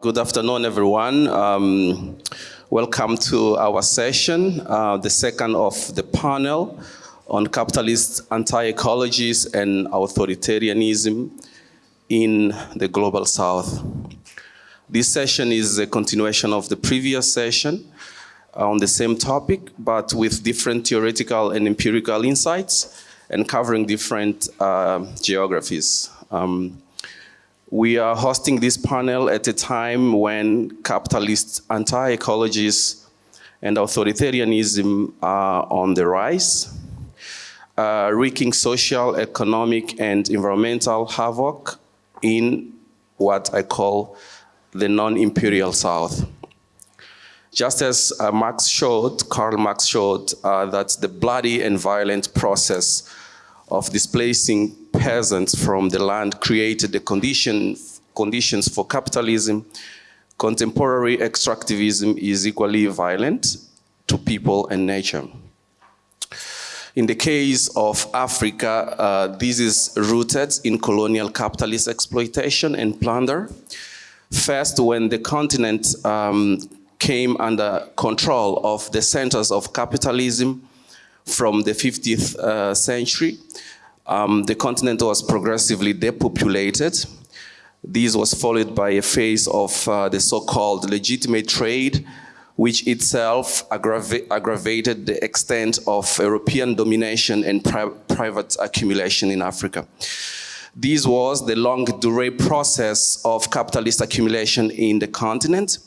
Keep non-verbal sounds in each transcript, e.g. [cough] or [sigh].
Good afternoon, everyone. Um, welcome to our session, uh, the second of the panel on capitalist anti-ecologies and authoritarianism in the Global South. This session is a continuation of the previous session on the same topic, but with different theoretical and empirical insights and covering different uh, geographies. Um, we are hosting this panel at a time when capitalist anti-ecologies and authoritarianism are on the rise, uh, wreaking social, economic, and environmental havoc in what I call the non-imperial South. Just as uh, Marx showed, Karl Marx showed uh, that the bloody and violent process of displacing peasants from the land created the condition, conditions for capitalism, contemporary extractivism is equally violent to people and nature. In the case of Africa, uh, this is rooted in colonial capitalist exploitation and plunder. First, when the continent um, came under control of the centers of capitalism, from the 50th uh, century. Um, the continent was progressively depopulated. This was followed by a phase of uh, the so-called legitimate trade, which itself aggrava aggravated the extent of European domination and pri private accumulation in Africa. This was the longue durée process of capitalist accumulation in the continent.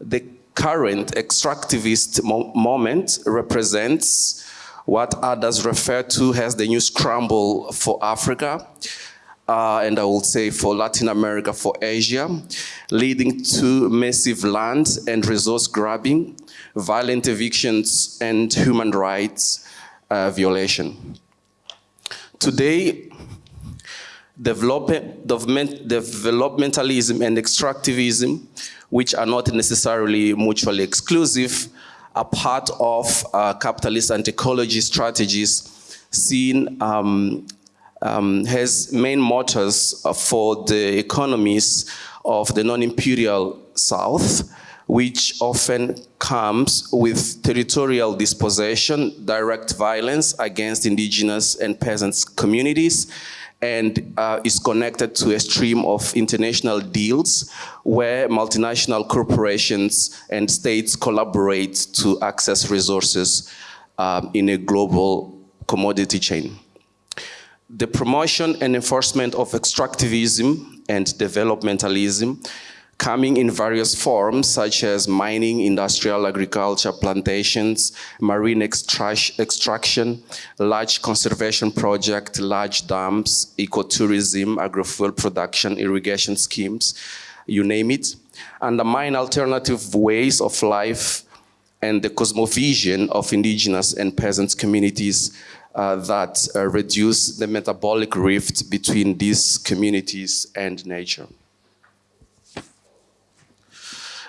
The current extractivist mo moment represents what others refer to as the new scramble for Africa, uh, and I would say for Latin America, for Asia, leading to massive land and resource grabbing, violent evictions, and human rights uh, violation. Today, development, developmentalism and extractivism, which are not necessarily mutually exclusive, are part of uh, capitalist anti-ecology strategies seen um, um, has main motors for the economies of the non-imperial South, which often comes with territorial dispossession, direct violence against indigenous and peasants communities, and uh, is connected to a stream of international deals where multinational corporations and states collaborate to access resources um, in a global commodity chain. The promotion and enforcement of extractivism and developmentalism coming in various forms such as mining, industrial agriculture, plantations, marine extraction, large conservation project, large dams, ecotourism, agrofuel production, irrigation schemes, you name it, undermine alternative ways of life and the cosmovision of indigenous and peasant communities uh, that uh, reduce the metabolic rift between these communities and nature.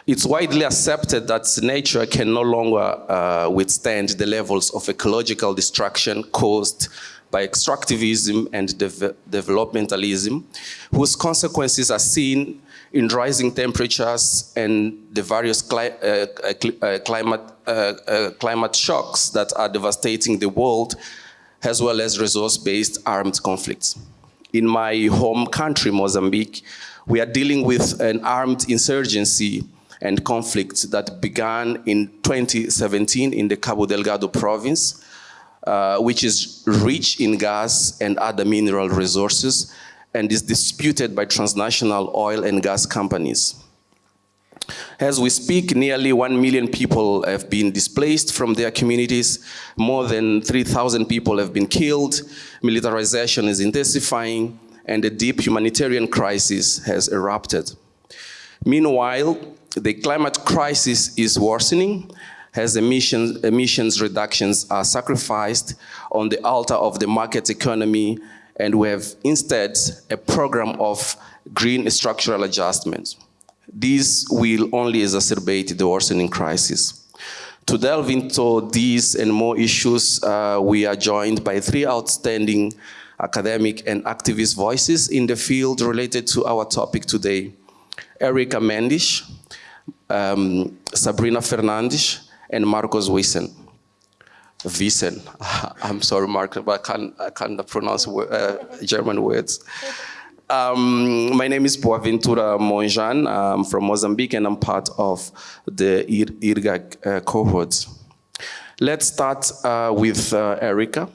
It's widely accepted that nature can no longer uh, withstand the levels of ecological destruction caused by extractivism and de developmentalism, whose consequences are seen in rising temperatures and the various cli uh, uh, uh climate, uh, uh, climate shocks that are devastating the world, as well as resource-based armed conflicts. In my home country, Mozambique, we are dealing with an armed insurgency and conflicts that began in 2017 in the Cabo Delgado province, uh, which is rich in gas and other mineral resources and is disputed by transnational oil and gas companies. As we speak, nearly 1 million people have been displaced from their communities. More than 3,000 people have been killed. Militarization is intensifying and a deep humanitarian crisis has erupted. Meanwhile, the climate crisis is worsening as emissions, emissions reductions are sacrificed on the altar of the market economy and we have instead a program of green structural adjustments. This will only exacerbate the worsening crisis. To delve into these and more issues, uh, we are joined by three outstanding academic and activist voices in the field related to our topic today Erica Mendes, um, Sabrina Fernandes, and Markus Wiesen. Wiesen. [laughs] I'm sorry, Mark, but I can't, I can't pronounce uh, German words. Um, my name is Boaventura Monjane. I'm from Mozambique and I'm part of the IRGAC uh, cohort. Let's start uh, with uh, Erica.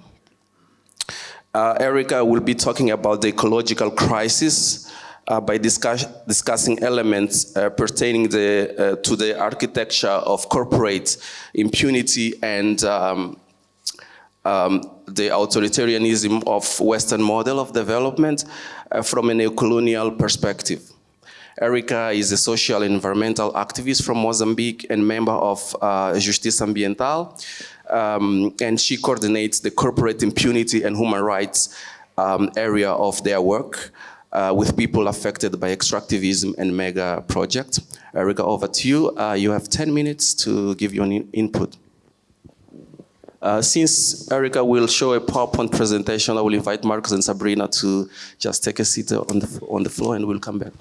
Uh, Erica will be talking about the ecological crisis uh, by discuss discussing elements uh, pertaining the, to the architecture of corporate impunity and um, um, the authoritarianism of Western model of development uh, from a neocolonial perspective. Erica is a social and environmental activist from Mozambique and member of uh, Justiça Ambiental, um, and she coordinates the corporate impunity and human rights um, area of their work uh, with people affected by extractivism and mega projects. Erica, over to you. Uh, you have 10 minutes to give your in input. Uh, since Erica will show a PowerPoint presentation, I will invite Markus and Sabrina to just take a seat on the, on the floor and we'll come back.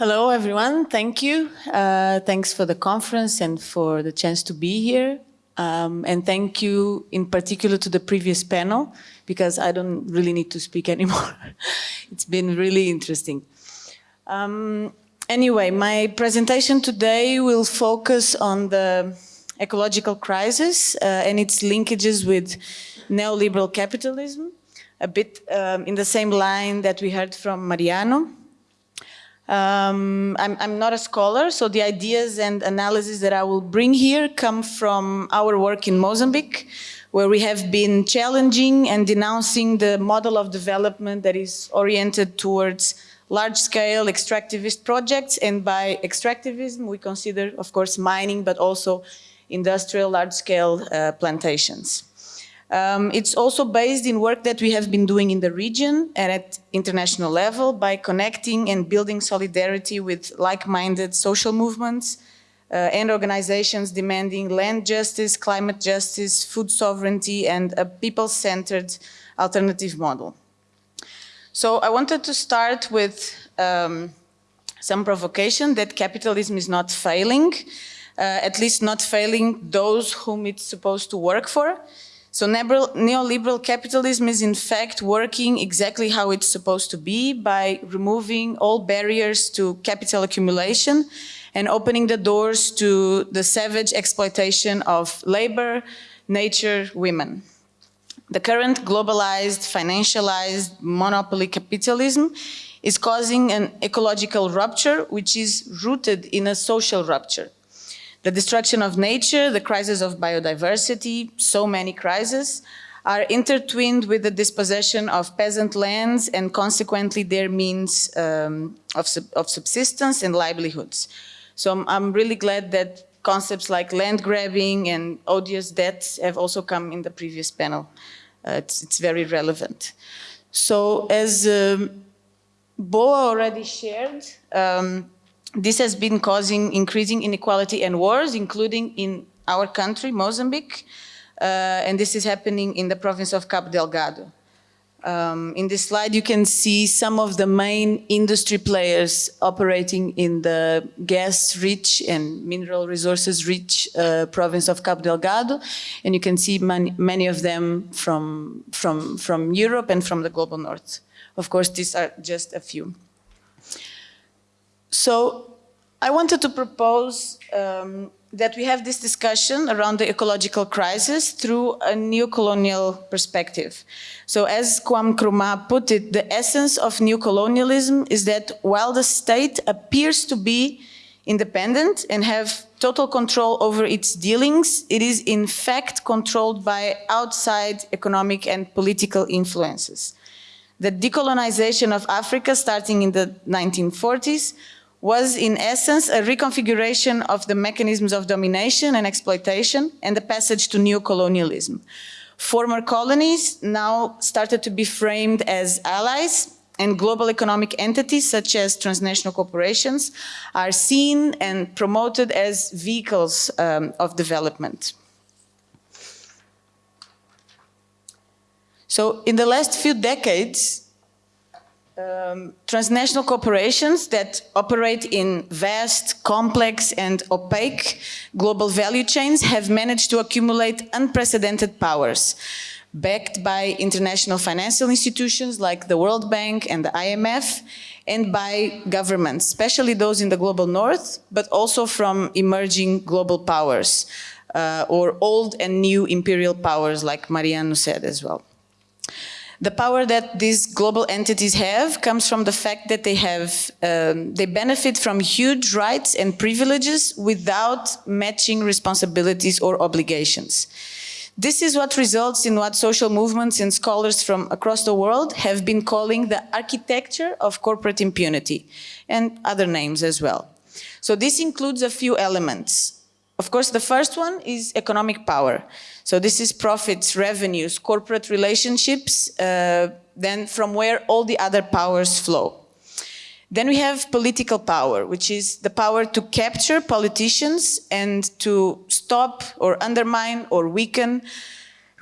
Hello, everyone. Thank you. Uh, thanks for the conference and for the chance to be here. Um, and thank you in particular to the previous panel, because I don't really need to speak [laughs] anymore. it's been really interesting. Um, anyway, my presentation today will focus on the ecological crisis uh, and its linkages with neoliberal capitalism, a bit um, in the same line that we heard from Mariano. Um, I'm, I'm, not a scholar, so the ideas and analysis that I will bring here come from our work in Mozambique, where we have been challenging and denouncing the model of development that is oriented towards large-scale extractivist projects. And by extractivism, we consider, of course, mining, but also industrial large-scale uh, plantations. Um, it's also based in work that we have been doing in the region and at international level by connecting and building solidarity with like-minded social movements uh, and organizations demanding land justice, climate justice, food sovereignty, and a people-centered alternative model. So I wanted to start with um, some provocation that capitalism is not failing, uh, at least not failing those whom it's supposed to work for. So neoliberal capitalism is in fact working exactly how it's supposed to be by removing all barriers to capital accumulation and opening the doors to the savage exploitation of labor, nature, women. The current globalized, financialized monopoly capitalism is causing an ecological rupture which is rooted in a social rupture. The destruction of nature, the crisis of biodiversity, so many crises, are intertwined with the dispossession of peasant lands and consequently their means um, of, sub of, subsistence and livelihoods. So I'm, I'm, really glad that concepts like land grabbing and odious debts have also come in the previous panel. Uh, it's, it's, very relevant. So as um, Boa already shared, um, this has been causing increasing inequality and wars, including in our country, Mozambique, uh, and this is happening in the province of Cabo Delgado. Um, in this slide, you can see some of the main industry players operating in the gas-rich and mineral resources-rich uh, province of Cabo Delgado, and you can see many, many of them from, from, from Europe and from the global north. Of course, these are just a few. So I wanted to propose um, that we have this discussion around the ecological crisis through a neo-colonial perspective. So as Kwame Nkrumah put it, the essence of neo-colonialism is that while the state appears to be independent and have total control over its dealings, it is in fact controlled by outside economic and political influences. The decolonization of Africa starting in the 1940s was in essence a reconfiguration of the mechanisms of domination and exploitation and the passage to neo-colonialism. Former colonies now started to be framed as allies and global economic entities such as transnational corporations are seen and promoted as vehicles um, of development. So in the last few decades, um, transnational corporations that operate in vast, complex and opaque global value chains have managed to accumulate unprecedented powers, backed by international financial institutions like the World Bank and the IMF, and by governments, especially those in the global north, but also from emerging global powers, uh, or old and new imperial powers like Mariano said as well. The power that these global entities have comes from the fact that they have, um, they benefit from huge rights and privileges without matching responsibilities or obligations. This is what results in what social movements and scholars from across the world have been calling the architecture of corporate impunity and other names as well. So this includes a few elements. Of course, the first one is economic power. So this is profits, revenues, corporate relationships, uh, then from where all the other powers flow. Then we have political power, which is the power to capture politicians and to stop or undermine or weaken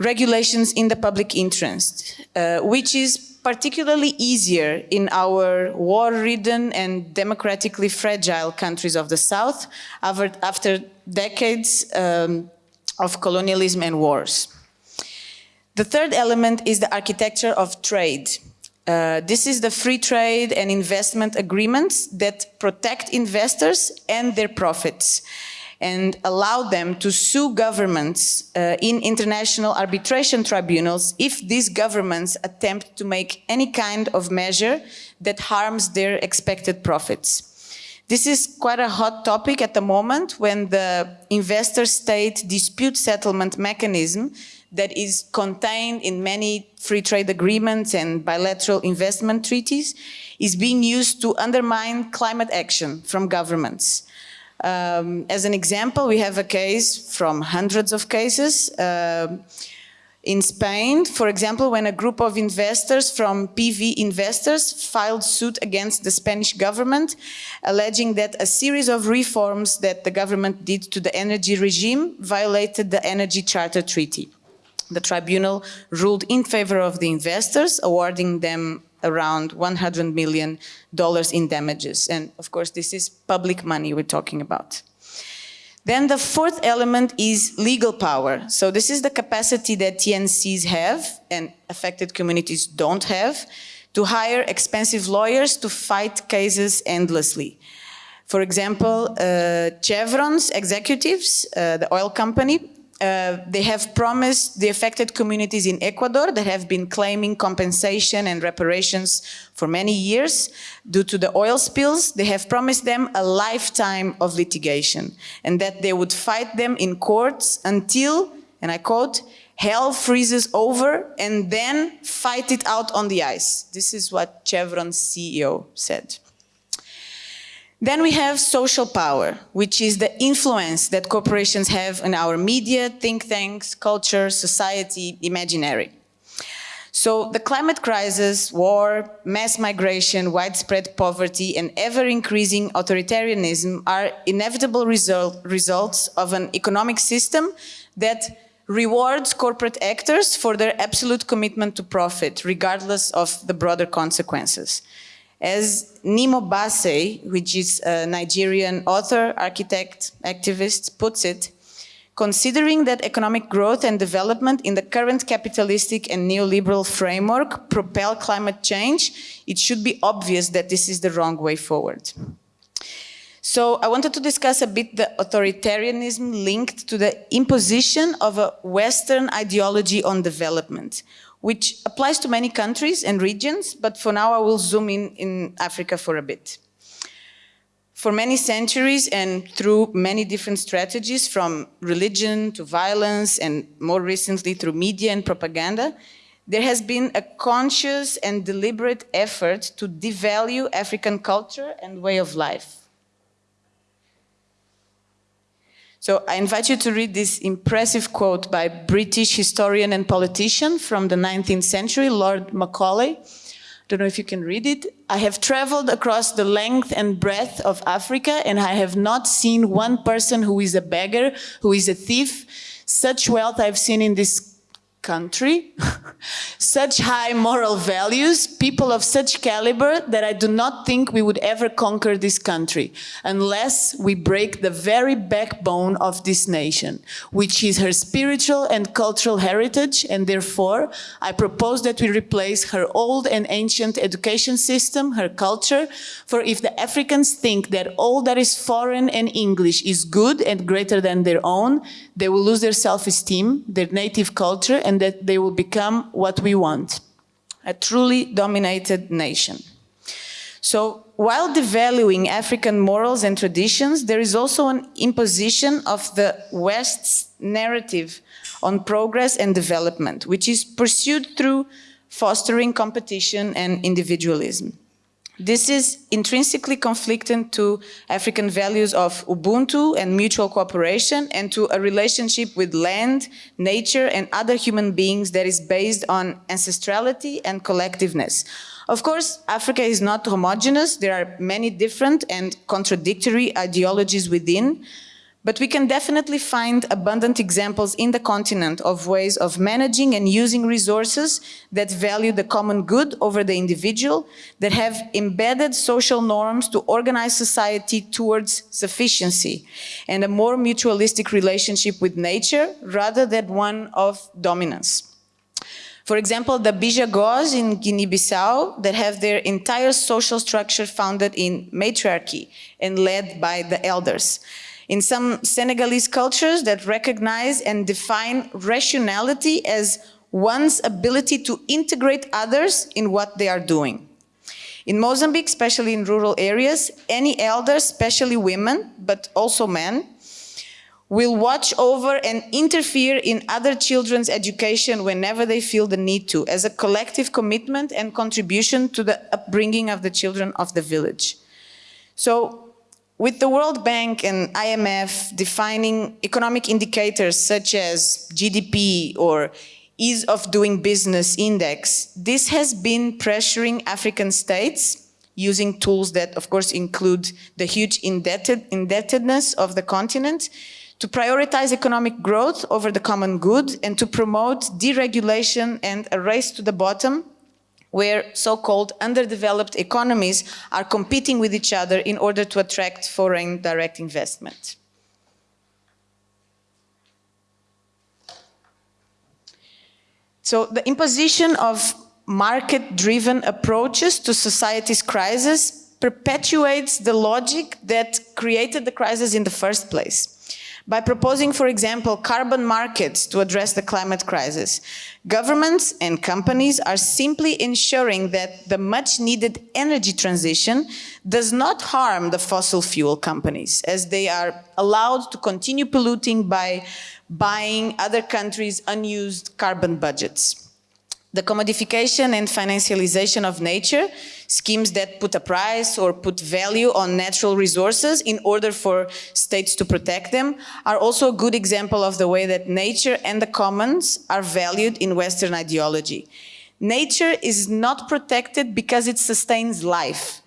regulations in the public interest, uh, which is particularly easier in our war-ridden and democratically fragile countries of the South after, decades um, of colonialism and wars. The third element is the architecture of trade. Uh, this is the free trade and investment agreements that protect investors and their profits and allow them to sue governments uh, in international arbitration tribunals if these governments attempt to make any kind of measure that harms their expected profits. This is quite a hot topic at the moment when the investor-state dispute settlement mechanism that is contained in many free trade agreements and bilateral investment treaties is being used to undermine climate action from governments. Um, as an example, we have a case from hundreds of cases uh, in Spain, for example, when a group of investors from PV Investors filed suit against the Spanish government, alleging that a series of reforms that the government did to the energy regime violated the Energy Charter Treaty. The tribunal ruled in favor of the investors, awarding them around $100 million in damages. And of course, this is public money we're talking about. Then the fourth element is legal power. So this is the capacity that TNCs have and affected communities don't have to hire expensive lawyers to fight cases endlessly. For example, uh, Chevron's executives, uh, the oil company, uh, they have promised the affected communities in Ecuador that have been claiming compensation and reparations for many years due to the oil spills, they have promised them a lifetime of litigation and that they would fight them in courts until, and I quote, hell freezes over and then fight it out on the ice. This is what Chevron's CEO said. Then we have social power, which is the influence that corporations have on our media, think tanks, culture, society, imaginary. So the climate crisis, war, mass migration, widespread poverty, and ever-increasing authoritarianism are inevitable result, results of an economic system that rewards corporate actors for their absolute commitment to profit, regardless of the broader consequences. As Nnimmo Bassey, which is a Nigerian author, architect, activist, puts it, considering that economic growth and development in the current capitalistic and neoliberal framework propel climate change, it should be obvious that this is the wrong way forward. So I wanted to discuss a bit the authoritarianism linked to the imposition of a Western ideology on development, which applies to many countries and regions, but for now I will zoom in in Africa for a bit. For many centuries and through many different strategies from religion to violence and more recently through media and propaganda, there has been a conscious and deliberate effort to devalue African culture and way of life. So I invite you to read this impressive quote by British historian and politician from the 19th century, Lord Macaulay. I don't know if you can read it. I have traveled across the length and breadth of Africa and I have not seen one person who is a beggar, who is a thief. Such wealth I've seen in this country, [laughs] such high moral values, people of such caliber that I do not think we would ever conquer this country unless we break the very backbone of this nation, which is her spiritual and cultural heritage. And therefore, I propose that we replace her old and ancient education system, her culture, for if the Africans think that all that is foreign and English is good and greater than their own, they will lose their self-esteem, their native culture, and that they will become what we want, a truly dominated nation. So while devaluing African morals and traditions, there is also an imposition of the West's narrative on progress and development, which is pursued through fostering competition and individualism. This is intrinsically conflicting to African values of Ubuntu and mutual cooperation and to a relationship with land, nature and other human beings that is based on ancestrality and collectiveness. Of course, Africa is not homogeneous. There are many different and contradictory ideologies within, but we can definitely find abundant examples in the continent of ways of managing and using resources that value the common good over the individual, that have embedded social norms to organize society towards sufficiency and a more mutualistic relationship with nature rather than one of dominance. For example, the Bijagos in Guinea-Bissau that have their entire social structure founded in matriarchy and led by the elders in some Senegalese cultures that recognize and define rationality as one's ability to integrate others in what they are doing. In Mozambique, especially in rural areas, any elders, especially women, but also men, will watch over and interfere in other children's education whenever they feel the need to, as a collective commitment and contribution to the upbringing of the children of the village. So with the World Bank and IMF defining economic indicators such as GDP or ease of doing business index, this has been pressuring African states using tools that of course include the huge indebted, indebtedness of the continent to prioritize economic growth over the common good and to promote deregulation and a race to the bottom where so-called underdeveloped economies are competing with each other in order to attract foreign direct investment. So the imposition of market-driven approaches to society's crisis perpetuates the logic that created the crisis in the first place by proposing, for example, carbon markets to address the climate crisis. Governments and companies are simply ensuring that the much needed energy transition does not harm the fossil fuel companies as they are allowed to continue polluting by buying other countries' unused carbon budgets the commodification and financialization of nature, schemes that put a price or put value on natural resources in order for states to protect them, are also a good example of the way that nature and the commons are valued in Western ideology. Nature is not protected because it sustains life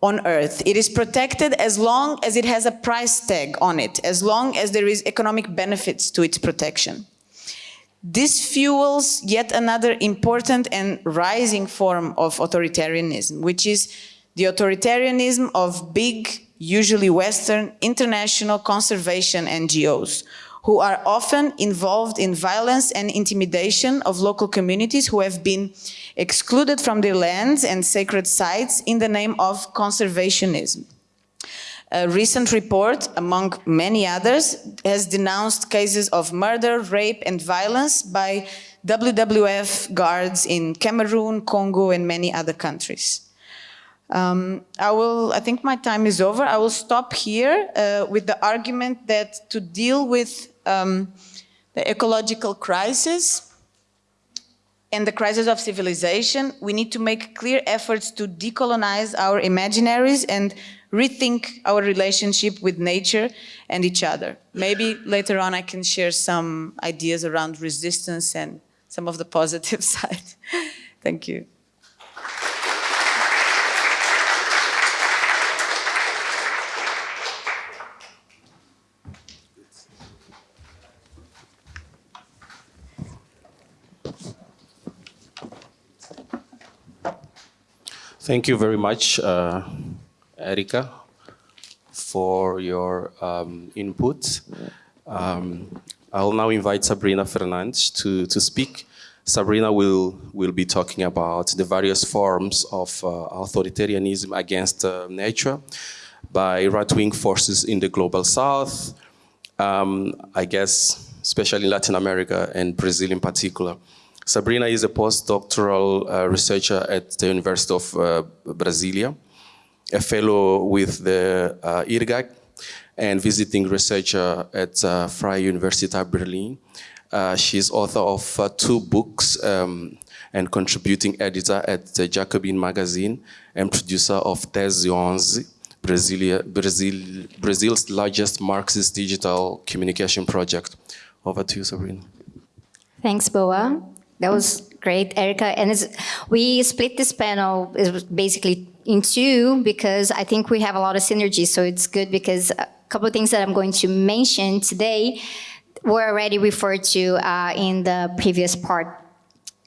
on earth. It is protected as long as it has a price tag on it, as long as there is economic benefits to its protection. This fuels yet another important and rising form of authoritarianism, which is the authoritarianism of big, usually Western, international conservation NGOs, who are often involved in violence and intimidation of local communities who have been excluded from their lands and sacred sites in the name of conservationism. A recent report, among many others, has denounced cases of murder, rape and violence by WWF guards in Cameroon, Congo and many other countries. Um, I will, I think my time is over. I will stop here uh, with the argument that to deal with um, the ecological crisis and the crisis of civilization, we need to make clear efforts to decolonize our imaginaries and rethink our relationship with nature and each other. Maybe later on I can share some ideas around resistance and some of the positive [laughs] side. Thank you. Thank you very much. Uh, Erica, for your um, input. Um, I'll now invite Sabrina Fernandes to, to speak. Sabrina will, will be talking about the various forms of uh, authoritarianism against uh, nature by right-wing forces in the global south, um, I guess, especially in Latin America and Brazil in particular. Sabrina is a postdoctoral uh, researcher at the University of uh, Brasilia, a fellow with the uh, IRGAC, and visiting researcher at uh, Freie Universität Berlin. Uh, she's author of uh, two books um, and contributing editor at the Jacobin magazine and producer of Tese 11, Brasilia, Brazil, Brazil's largest Marxist digital communication project. Over to you, Sabrina. Thanks, Boa. That was great, Erica. And we split this panel it was basically in two because I think we have a lot of synergy. So it's good because a couple of things that I'm going to mention today were already referred to uh, in the previous part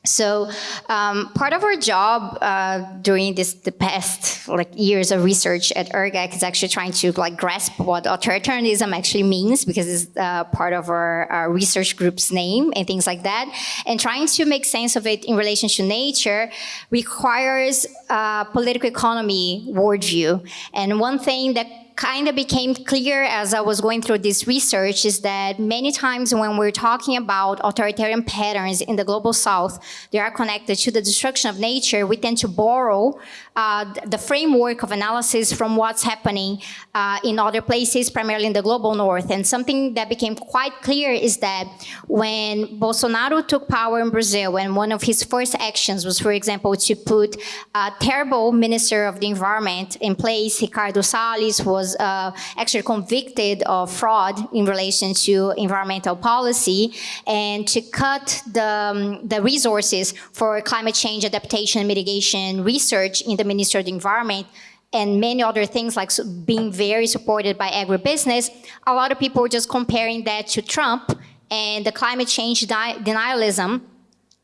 so um, part of our job uh, during this the past like years of research at IRGAC is actually trying to like grasp what authoritarianism actually means because it's uh, part of our, our, research group's name and things like that. And trying to make sense of it in relation to nature requires a political economy worldview. And one thing that kind of became clear as I was going through this research is that many times when we're talking about authoritarian patterns in the global south, they are connected to the destruction of nature, we tend to borrow uh, the framework of analysis from what's happening uh, in other places, primarily in the global north. And something that became quite clear is that when Bolsonaro took power in Brazil, and one of his first actions was, for example, to put a terrible minister of the environment in place, Ricardo Salles was uh, actually convicted of fraud in relation to environmental policy, and to cut the, um, the resources for climate change adaptation and mitigation research in the the Ministry of the Environment, and many other things like being very supported by agribusiness, a lot of people were just comparing that to Trump and the climate change denialism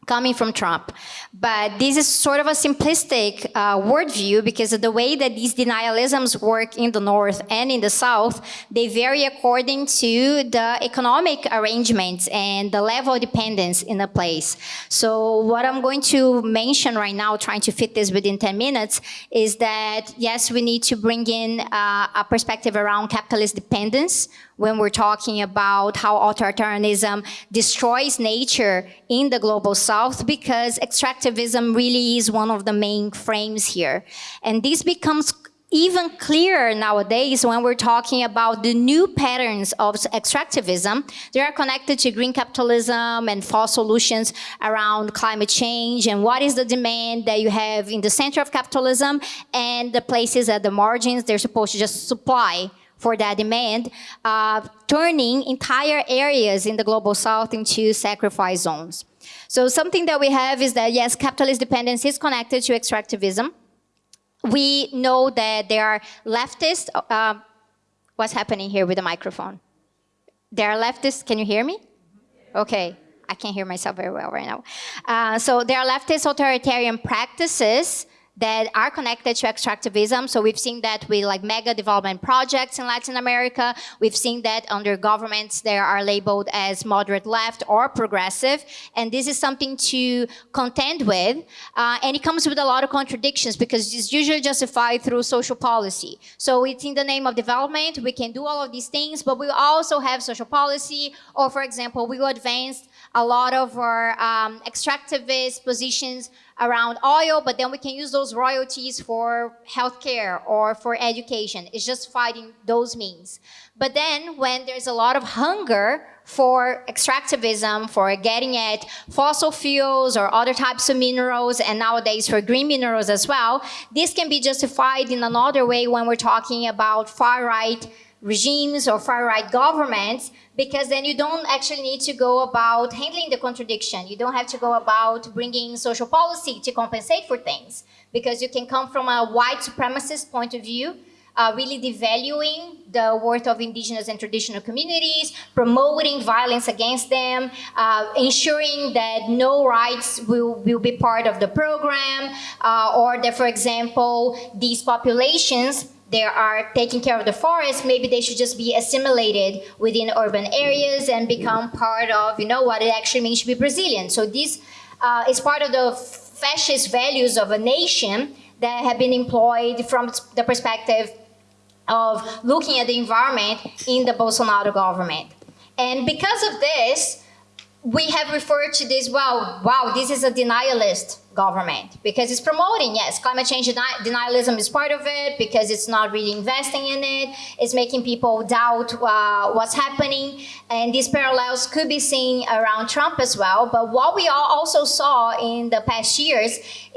coming from Trump. But this is sort of a simplistic uh, worldview because of the way that these denialisms work in the North and in the South, they vary according to the economic arrangements and the level of dependence in a place. So what I'm going to mention right now, trying to fit this within 10 minutes, is that yes, we need to bring in uh, a perspective around capitalist dependence, when we're talking about how authoritarianism destroys nature in the global south because extractivism really is one of the main frames here. And this becomes even clearer nowadays when we're talking about the new patterns of extractivism. They are connected to green capitalism and false solutions around climate change and what is the demand that you have in the center of capitalism and the places at the margins they're supposed to just supply for that demand, uh, turning entire areas in the global south into sacrifice zones. So something that we have is that, yes, capitalist dependence is connected to extractivism. We know that there are leftists. Uh, what's happening here with the microphone? There are leftists. Can you hear me? Okay. I can't hear myself very well right now. Uh, so there are leftist authoritarian practices that are connected to extractivism. So we've seen that with like mega development projects in Latin America. We've seen that under governments that are labeled as moderate left or progressive. And this is something to contend with. Uh, and it comes with a lot of contradictions because it's usually justified through social policy. So it's in the name of development. We can do all of these things, but we also have social policy. Or for example, we advanced a lot of our um, extractivist positions around oil, but then we can use those royalties for healthcare or for education. It's just fighting those means. But then when there's a lot of hunger for extractivism, for getting at fossil fuels or other types of minerals, and nowadays for green minerals as well, this can be justified in another way when we're talking about far-right regimes or far-right governments because then you don't actually need to go about handling the contradiction. You don't have to go about bringing social policy to compensate for things because you can come from a white supremacist point of view uh, really devaluing the worth of indigenous and traditional communities, promoting violence against them, uh, ensuring that no rights will, will be part of the program, uh, or that, for example, these populations they are taking care of the forest, maybe they should just be assimilated within urban areas and become part of, you know, what it actually means to be Brazilian. So this uh, is part of the fascist values of a nation that have been employed from the perspective of looking at the environment in the Bolsonaro government. And because of this, we have referred to this, well, wow, this is a denialist government because it's promoting, yes, climate change denialism is part of it because it's not really investing in it. It's making people doubt uh, what's happening. And these parallels could be seen around Trump as well. But what we all also saw in the past years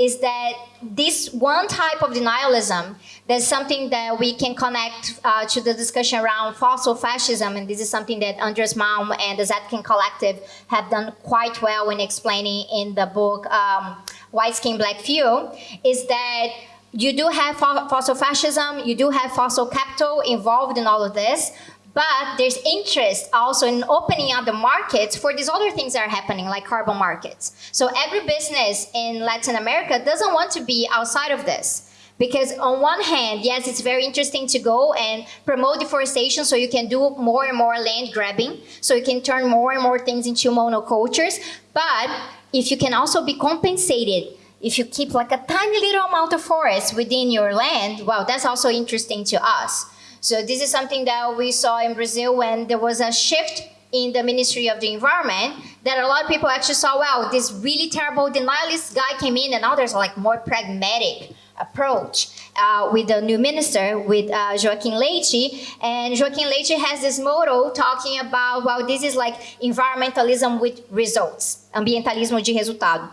is that this one type of denialism there's something that we can connect uh, to the discussion around fossil fascism, and this is something that Andreas Malm and the Zetkin Collective have done quite well in explaining in the book um, White Skin, Black Fuel, is that you do have fossil fascism, you do have fossil capital involved in all of this, but there's interest also in opening up the markets for these other things that are happening, like carbon markets. So every business in Latin America doesn't want to be outside of this. Because on one hand, yes, it's very interesting to go and promote deforestation so you can do more and more land grabbing, so you can turn more and more things into monocultures. But if you can also be compensated if you keep like a tiny little amount of forest within your land, well, that's also interesting to us. So this is something that we saw in Brazil when there was a shift in the Ministry of the Environment that a lot of people actually saw, wow, this really terrible denialist guy came in and now there's like more pragmatic approach uh, with the new minister, with uh, Joaquim Leite. And Joaquim Leite has this motto talking about, well, this is like environmentalism with results, ambientalismo de resultado.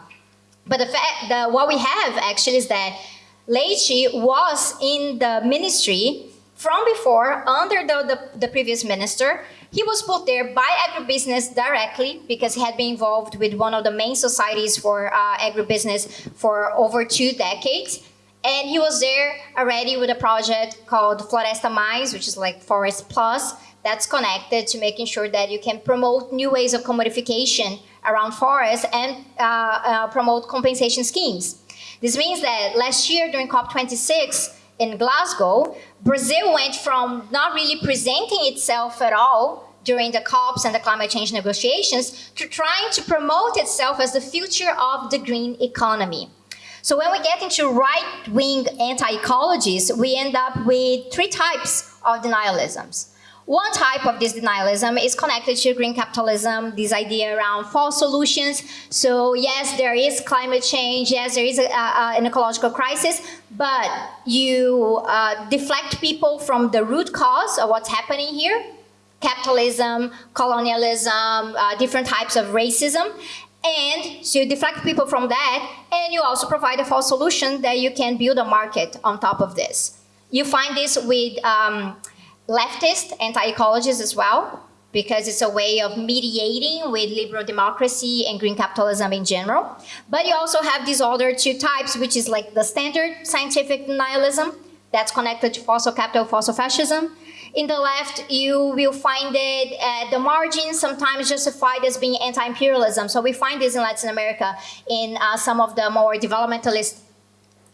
But the fact, the, what we have actually is that Leite was in the ministry from before, under the, the, the previous minister, he was put there by agribusiness directly because he had been involved with one of the main societies for uh, agribusiness for over two decades. And he was there already with a project called Floresta Mais, which is like Forest Plus, that's connected to making sure that you can promote new ways of commodification around forests and uh, uh, promote compensation schemes. This means that last year during COP26 in Glasgow, Brazil went from not really presenting itself at all during the COPs and the climate change negotiations to trying to promote itself as the future of the green economy. So when we get into right-wing anti-ecologies, we end up with three types of denialisms. One type of this denialism is connected to green capitalism, this idea around false solutions. So yes, there is climate change, yes, there is a, a, an ecological crisis, but you uh, deflect people from the root cause of what's happening here, capitalism, colonialism, uh, different types of racism, and so you deflect people from that, and you also provide a false solution that you can build a market on top of this. You find this with um, leftist anti-ecologists as well, because it's a way of mediating with liberal democracy and green capitalism in general. But you also have these other two types, which is like the standard scientific nihilism, that's connected to fossil capital, fossil fascism, in the left, you will find it at the margins, sometimes justified as being anti-imperialism. So we find this in Latin America in uh, some of the more developmentalist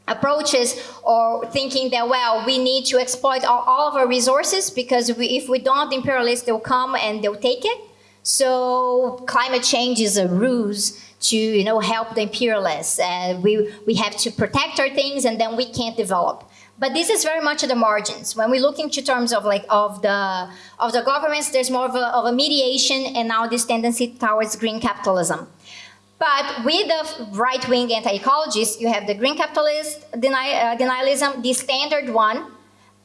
approaches or thinking that, well, we need to exploit all, all of our resources because we, if we don't, the imperialists, they'll come and they'll take it. So climate change is a ruse to you know help the imperialists. Uh, we, we have to protect our things and then we can't develop. But this is very much at the margins. When we look into terms of like of the of the governments, there's more of a, of a mediation and now this tendency towards green capitalism. But with the right-wing anti-ecologists, you have the green capitalist deny, uh, denialism, the standard one,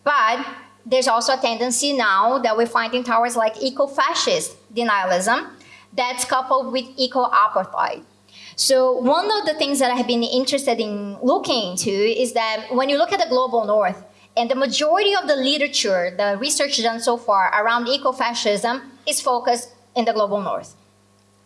but there's also a tendency now that we're finding towards like eco-fascist denialism that's coupled with eco-apartheid. So one of the things that I have been interested in looking into is that when you look at the global north, and the majority of the literature, the research done so far around ecofascism is focused in the global north.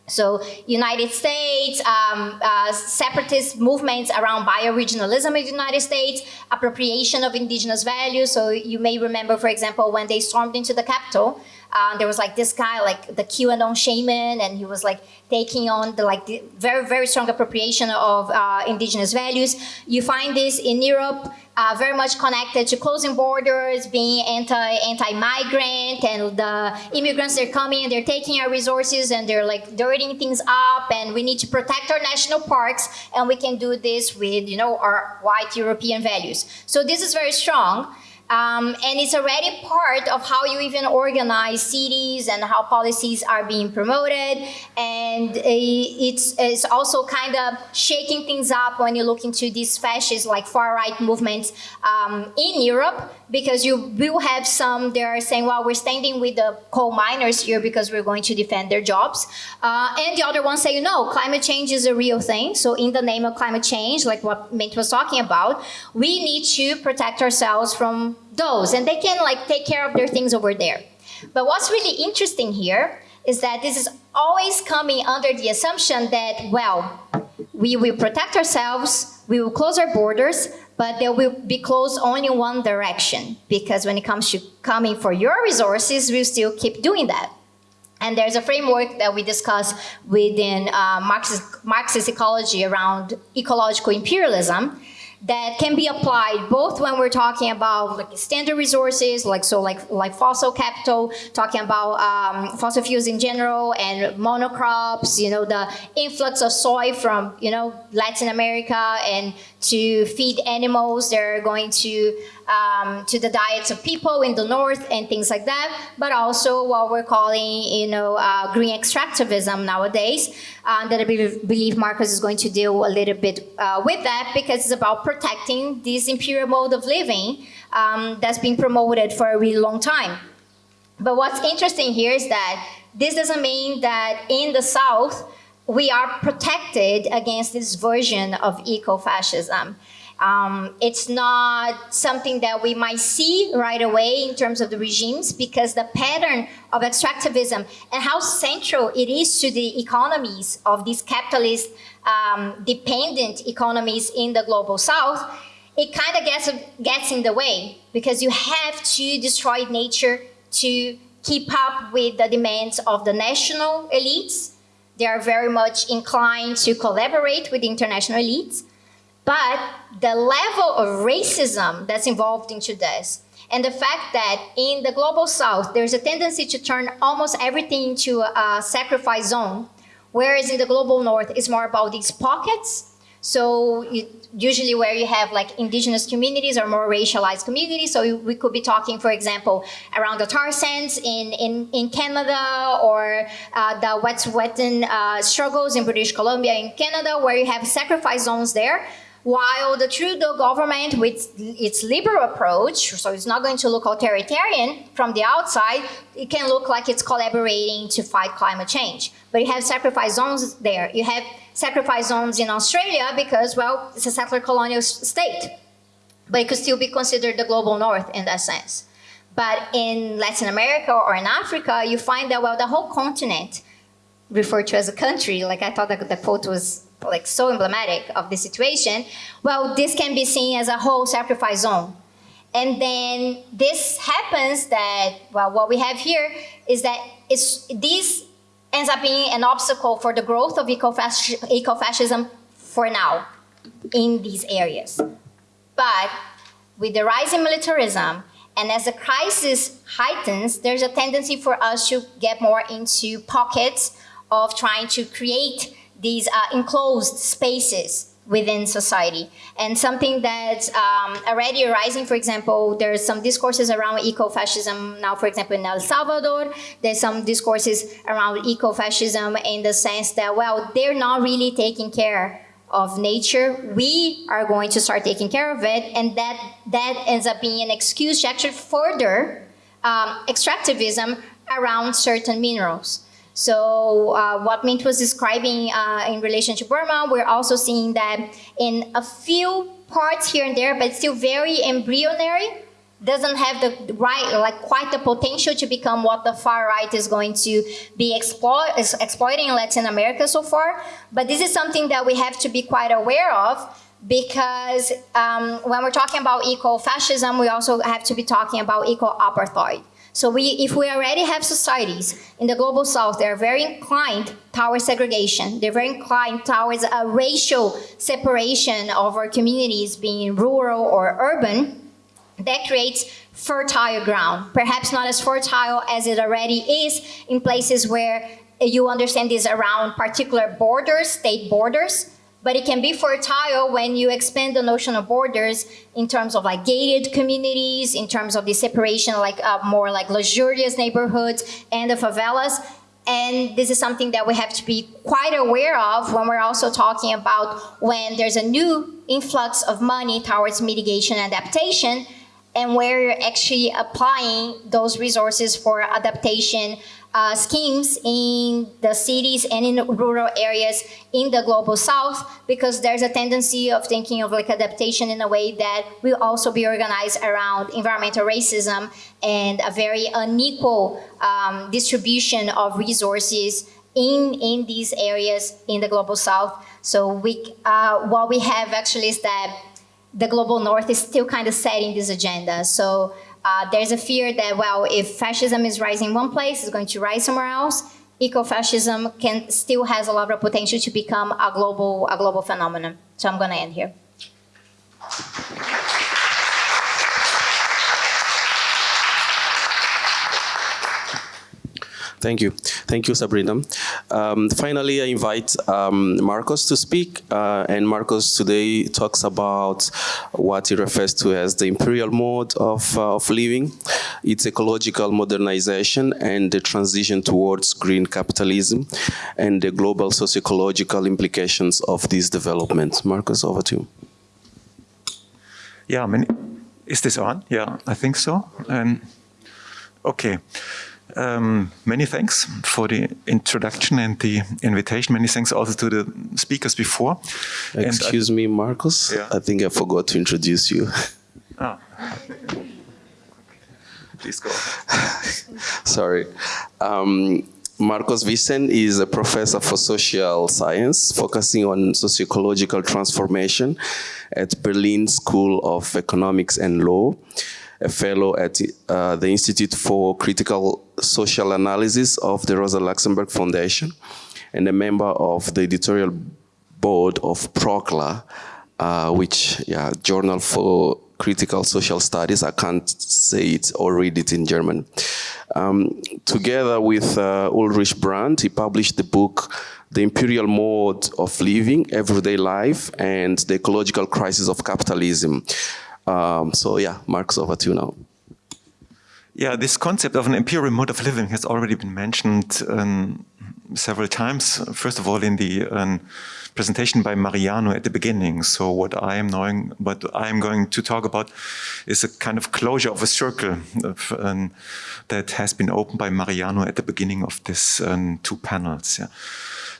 So United States, um, uh, separatist movements around bioregionalism in the United States, appropriation of indigenous values. So you may remember, for example, when they stormed into the Capitol, uh, there was like this guy, like the QAnon shaman, and he was like taking on the like the very, very strong appropriation of uh, indigenous values. You find this in Europe, uh, very much connected to closing borders, being anti, anti-migrant, and the immigrants, they're coming and they're taking our resources and they're like dirtying things up, and we need to protect our national parks, and we can do this with, you know, our white European values. So this is very strong. Um, and it's already part of how you even organize cities and how policies are being promoted. And it's, it's also kind of shaking things up when you look into these fascist, like far-right movements um, in Europe, because you will have some, they're saying, well, we're standing with the coal miners here because we're going to defend their jobs. Uh, and the other ones say, no, climate change is a real thing. So in the name of climate change, like what Mint was talking about, we need to protect ourselves from those and they can like take care of their things over there. But what's really interesting here is that this is always coming under the assumption that, well, we will protect ourselves, we will close our borders, but they will be closed only in one direction because when it comes to coming for your resources, we'll still keep doing that. And there's a framework that we discuss within uh, Marxist, Marxist ecology around ecological imperialism that can be applied both when we're talking about like standard resources, like so like like fossil capital, talking about um, fossil fuels in general and monocrops, you know, the influx of soy from, you know, Latin America and to feed animals, they're going to um, to the diets of people in the north and things like that, but also what we're calling, you know, uh, green extractivism nowadays, uh, that I believe, Markus is going to deal a little bit uh, with that because it's about protecting this imperial mode of living um, that's been promoted for a really long time. But what's interesting here is that this doesn't mean that in the South, we are protected against this version of eco-fascism. Um, it's not something that we might see right away in terms of the regimes because the pattern of extractivism and how central it is to the economies of these capitalist um, dependent economies in the global south, it kind of gets, gets in the way because you have to destroy nature to keep up with the demands of the national elites. They are very much inclined to collaborate with the international elites but the level of racism that's involved into this, and the fact that in the global south, there's a tendency to turn almost everything into a sacrifice zone, whereas in the global north, it's more about these pockets. So usually where you have like indigenous communities or more racialized communities. So we could be talking, for example, around the tar sands in, in, in Canada or uh, the Wet'suwet'en uh, struggles in British Columbia in Canada, where you have sacrifice zones there while the Trudeau government, with its liberal approach, so it's not going to look authoritarian from the outside, it can look like it's collaborating to fight climate change. But you have sacrifice zones there. You have sacrifice zones in Australia because, well, it's a settler colonial state. But it could still be considered the global north in that sense. But in Latin America or in Africa, you find that, well, the whole continent referred to as a country, like I thought that the quote was like so emblematic of the situation, well, this can be seen as a whole sacrifice zone. And then this happens that, well, what we have here is that it's, this ends up being an obstacle for the growth of eco-fascism for now in these areas. But with the rise in militarism, and as the crisis heightens, there's a tendency for us to get more into pockets of trying to create these uh, enclosed spaces within society. And something that's um, already arising, for example, there's some discourses around eco-fascism now, for example, in El Salvador, there's some discourses around eco-fascism in the sense that, well, they're not really taking care of nature. We are going to start taking care of it, and that, that ends up being an excuse to actually further um, extractivism around certain minerals. So uh, what Mint was describing uh, in relation to Burma, we're also seeing that in a few parts here and there, but still very embryonic, doesn't have the right, like quite the potential to become what the far right is going to be exploit, exploiting in Latin America so far. But this is something that we have to be quite aware of because um, when we're talking about eco-fascism, we also have to be talking about eco-apartheid. So we, if we already have societies in the global south that are very inclined towards segregation, they're very inclined towards a racial separation of our communities being rural or urban, that creates fertile ground. Perhaps not as fertile as it already is in places where you understand this around particular borders, state borders, but it can be fertile when you expand the notion of borders in terms of like gated communities, in terms of the separation, like uh, more like luxurious neighborhoods and the favelas. And this is something that we have to be quite aware of when we're also talking about when there's a new influx of money towards mitigation and adaptation and where you're actually applying those resources for adaptation uh, schemes in the cities and in rural areas in the global south because there's a tendency of thinking of like adaptation in a way that will also be organized around environmental racism and a very unequal um, distribution of resources in, in these areas in the global south. So we, uh, what we have actually is that the global north is still kind of setting this agenda. So uh, there's a fear that, well, if fascism is rising in one place, it's going to rise somewhere else. Eco-fascism can still has a lot of potential to become a global, a global phenomenon. So I'm going to end here. Thank you. Thank you, Sabrina. Um, finally, I invite um, Markus to speak. Uh, and Markus today talks about what he refers to as the imperial mode of, uh, of living, its ecological modernization and the transition towards green capitalism and the global socio-ecological implications of this development. Markus, over to you. Yeah, many, is this on? Yeah, I think so. Um, okay. Um, many thanks for the introduction and the invitation. Many thanks also to the speakers before. Excuse I, me, Markus. Yeah. I think I forgot to introduce you. [laughs] Ah. Please go. [laughs] Sorry. Um, Markus Wissen is a professor for social science, focusing on sociological transformation at Berlin School of Economics and Law a fellow at uh, the Institute for Critical Social Analysis of the Rosa Luxemburg Foundation, and a member of the editorial board of PROKLA, uh, which, yeah, Journal for Critical Social Studies. I can't say it or read it in German. Um, together with uh, Ulrich Brand, he published the book The Imperial Mode of Living, Everyday Life, and the Ecological Crisis of Capitalism. Um, so yeah, Mark's over to you now. Yeah, this concept of an imperial mode of living has already been mentioned um, several times. First of all, in the um, presentation by Mariano at the beginning. So what I am knowing, what I am going to talk about is a kind of closure of a circle of, um, that has been opened by Mariano at the beginning of this um, two panels. Yeah.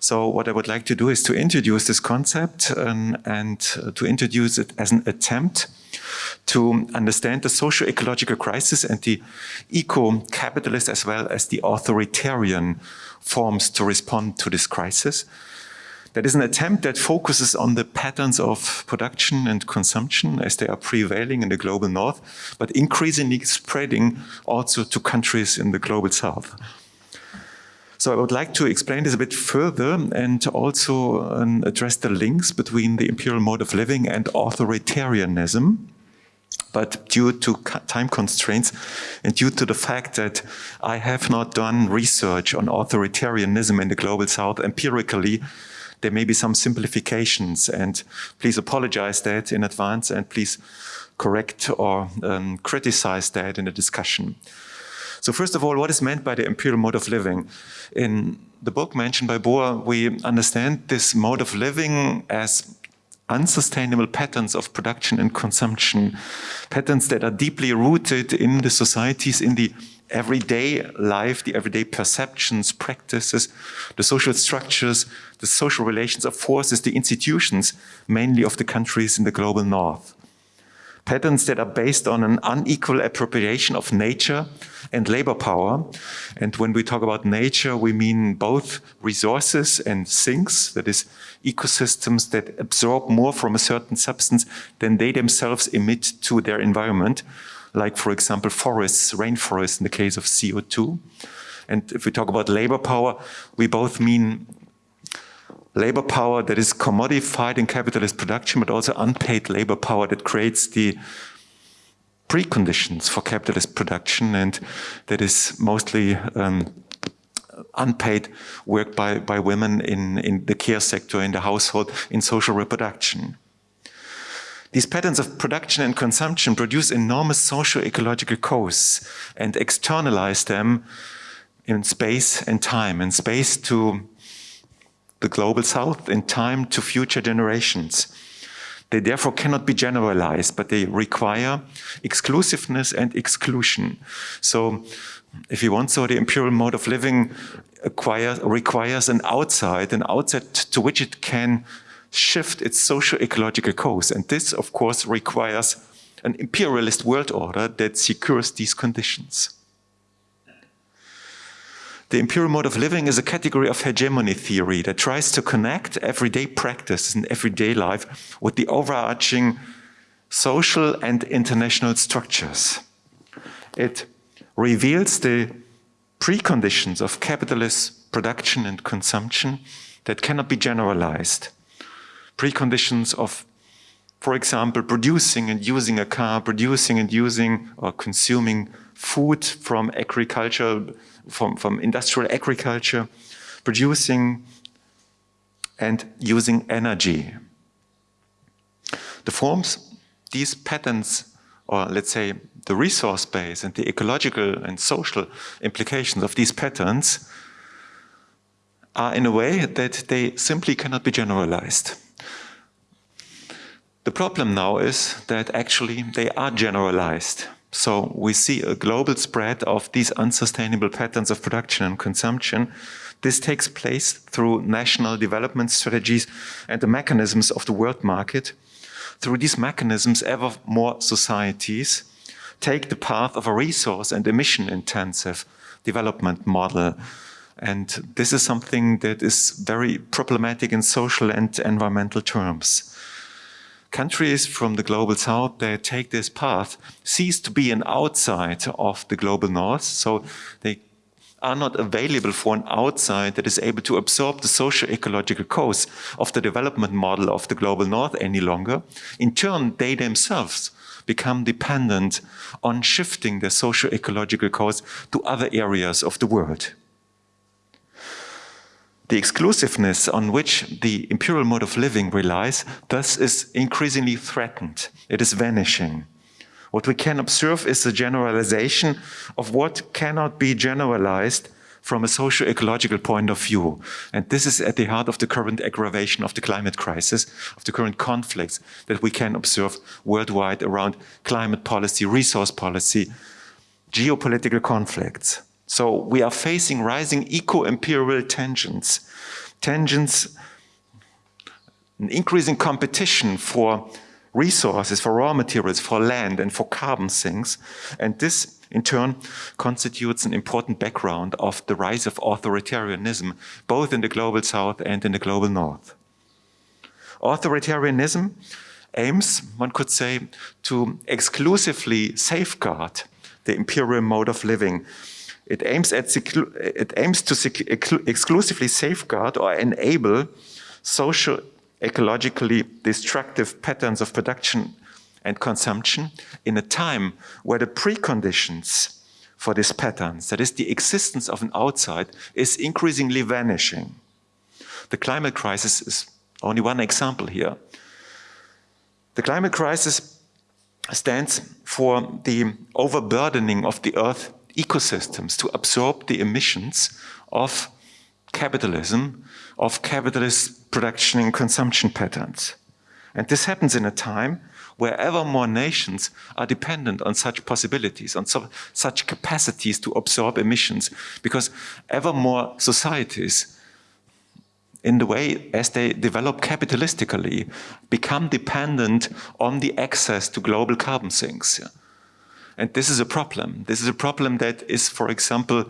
So what I would like to do is to introduce this concept um, and uh, to introduce it as an attempt to understand the socio-ecological crisis and the eco-capitalist as well as the authoritarian forms to respond to this crisis. That is an attempt that focuses on the patterns of production and consumption as they are prevailing in the global north, but increasingly spreading also to countries in the global south. So I would like to explain this a bit further and also um, address the links between the imperial mode of living and authoritarianism. But due to time constraints and due to the fact that I have not done research on authoritarianism in the global south empirically, there may be some simplifications and please apologize that in advance and please correct or um, criticize that in the discussion. So first of all, what is meant by the imperial mode of living? In the book mentioned by Boa, we understand this mode of living as unsustainable patterns of production and consumption, patterns that are deeply rooted in the societies, in the everyday life, the everyday perceptions, practices, the social structures, the social relations of forces, the institutions, mainly of the countries in the global north. Patterns that are based on an unequal appropriation of nature and labor power. And when we talk about nature, we mean both resources and sinks, that is ecosystems that absorb more from a certain substance than they themselves emit to their environment, like, for example, forests, rainforests in the case of CO2. And if we talk about labor power, we both mean labor power that is commodified in capitalist production, but also unpaid labor power that creates the preconditions for capitalist production and that is mostly um, unpaid work by, by women in, in the care sector, in the household, in social reproduction. These patterns of production and consumption produce enormous socio-ecological costs and externalize them in space and time, in space to the global south, in time to future generations. They therefore cannot be generalized, but they require exclusiveness and exclusion. So if you want so, the imperial mode of living requires an outside, an outside to which it can shift its socio-ecological course. And this, of course, requires an imperialist world order that secures these conditions. The imperial mode of living is a category of hegemony theory that tries to connect everyday practice and everyday life with the overarching social and international structures. It reveals the preconditions of capitalist production and consumption that cannot be generalized. Preconditions of, for example, producing and using a car, producing and using or consuming food from agriculture, from, from industrial agriculture, producing and using energy. The forms, these patterns, or let's say the resource base and the ecological and social implications of these patterns are in a way that they simply cannot be generalized. The problem now is that actually they are generalized. So we see a global spread of these unsustainable patterns of production and consumption. This takes place through national development strategies and the mechanisms of the world market. Through these mechanisms, ever more societies take the path of a resource and emission intensive development model. And this is something that is very problematic in social and environmental terms countries from the global south that take this path cease to be an outside of the global north. So they are not available for an outside that is able to absorb the socio-ecological cost of the development model of the global north any longer. In turn, they themselves become dependent on shifting their socio-ecological cost to other areas of the world. The exclusiveness on which the imperial mode of living relies thus is increasingly threatened. It is vanishing. What we can observe is the generalization of what cannot be generalized from a socio-ecological point of view. And this is at the heart of the current aggravation of the climate crisis, of the current conflicts that we can observe worldwide around climate policy, resource policy, geopolitical conflicts. So we are facing rising eco-imperial tensions, tensions, an increasing competition for resources, for raw materials, for land and for carbon sinks. And this in turn constitutes an important background of the rise of authoritarianism, both in the global south and in the global north. Authoritarianism aims, one could say, to exclusively safeguard the imperial mode of living it aims, at it aims to exclusively safeguard or enable social ecologically destructive patterns of production and consumption in a time where the preconditions for these patterns, that is the existence of an outside, is increasingly vanishing. The climate crisis is only one example here. The climate crisis stands for the overburdening of the earth ecosystems to absorb the emissions of capitalism, of capitalist production and consumption patterns. And this happens in a time where ever more nations are dependent on such possibilities, on so, such capacities to absorb emissions, because ever more societies in the way as they develop capitalistically, become dependent on the access to global carbon sinks. And this is a problem. This is a problem that is, for example,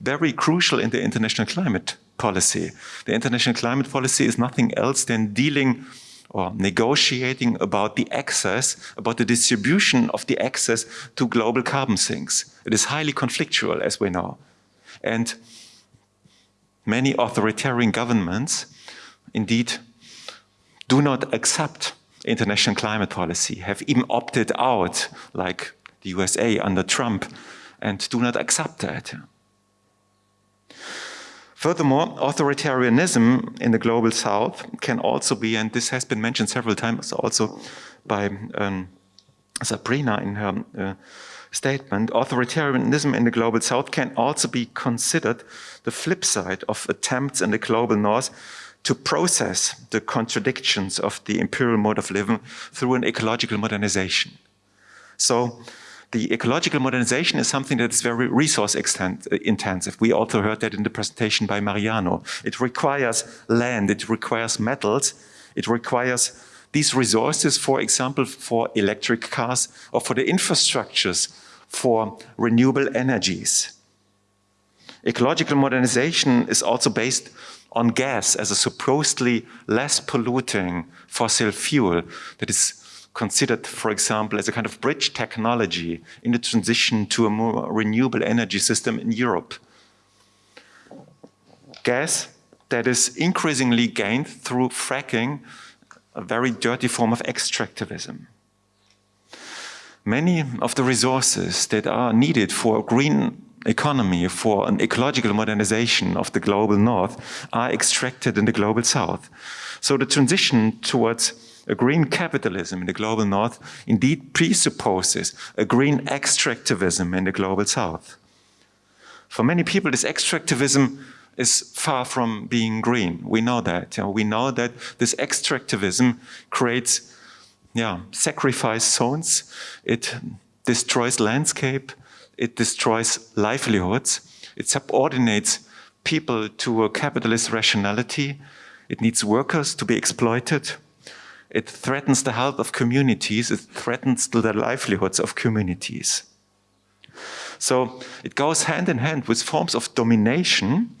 very crucial in the international climate policy. The international climate policy is nothing else than dealing or negotiating about the access, about the distribution of the access to global carbon sinks. It is highly conflictual, as we know. And many authoritarian governments indeed do not accept international climate policy, have even opted out, like the USA under Trump, and do not accept that. Furthermore, authoritarianism in the global south can also be, and this has been mentioned several times also by um, Sabrina in her uh, statement, authoritarianism in the global south can also be considered the flip side of attempts in the global north to process the contradictions of the imperial mode of living through an ecological modernization. So the ecological modernization is something that is very resource uh, intensive. We also heard that in the presentation by Mariano. It requires land, it requires metals, it requires these resources, for example, for electric cars or for the infrastructures for renewable energies. Ecological modernization is also based on gas as a supposedly less polluting fossil fuel that is considered, for example, as a kind of bridge technology in the transition to a more renewable energy system in Europe. Gas that is increasingly gained through fracking, a very dirty form of extractivism. Many of the resources that are needed for a green economy, for an ecological modernization of the global north are extracted in the global south. So the transition towards a green capitalism in the global north indeed presupposes a green extractivism in the global south. For many people, this extractivism is far from being green. We know that. You know, we know that this extractivism creates yeah, sacrifice zones. It destroys landscape. It destroys livelihoods. It subordinates people to a capitalist rationality. It needs workers to be exploited. It threatens the health of communities. It threatens the livelihoods of communities. So it goes hand in hand with forms of domination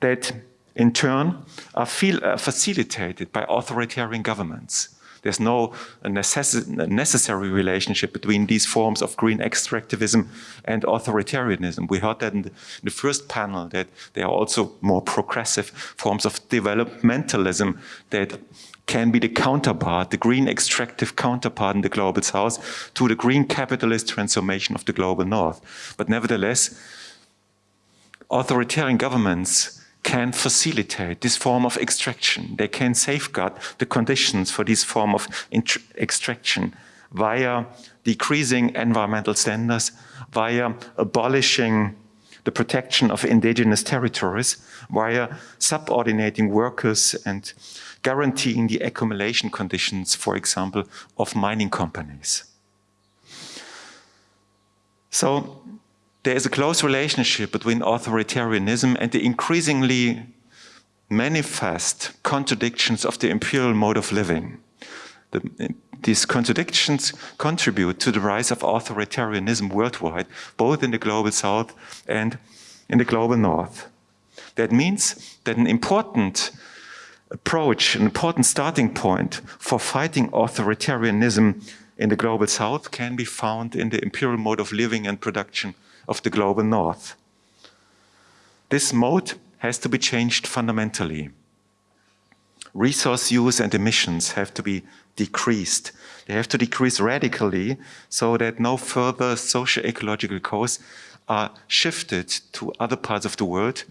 that in turn are, feel, are facilitated by authoritarian governments. There's no uh, necess uh, necessary relationship between these forms of green extractivism and authoritarianism. We heard that in the, in the first panel that there are also more progressive forms of developmentalism that can be the counterpart, the green extractive counterpart in the global south to the green capitalist transformation of the global north. But nevertheless, authoritarian governments can facilitate this form of extraction. They can safeguard the conditions for this form of extraction via decreasing environmental standards, via abolishing the protection of indigenous territories, via subordinating workers and guaranteeing the accumulation conditions, for example, of mining companies. So there is a close relationship between authoritarianism and the increasingly manifest contradictions of the imperial mode of living. The, these contradictions contribute to the rise of authoritarianism worldwide, both in the global south and in the global north. That means that an important approach, an important starting point for fighting authoritarianism in the global south can be found in the imperial mode of living and production of the global north. This mode has to be changed fundamentally. Resource use and emissions have to be decreased. They have to decrease radically so that no further socio-ecological costs are shifted to other parts of the world,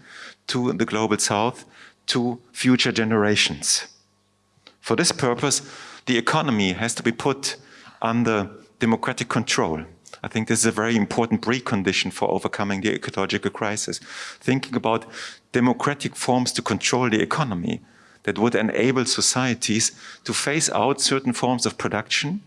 to the global south, to future generations. For this purpose, the economy has to be put under democratic control. I think this is a very important precondition for overcoming the ecological crisis. Thinking about democratic forms to control the economy that would enable societies to phase out certain forms of production,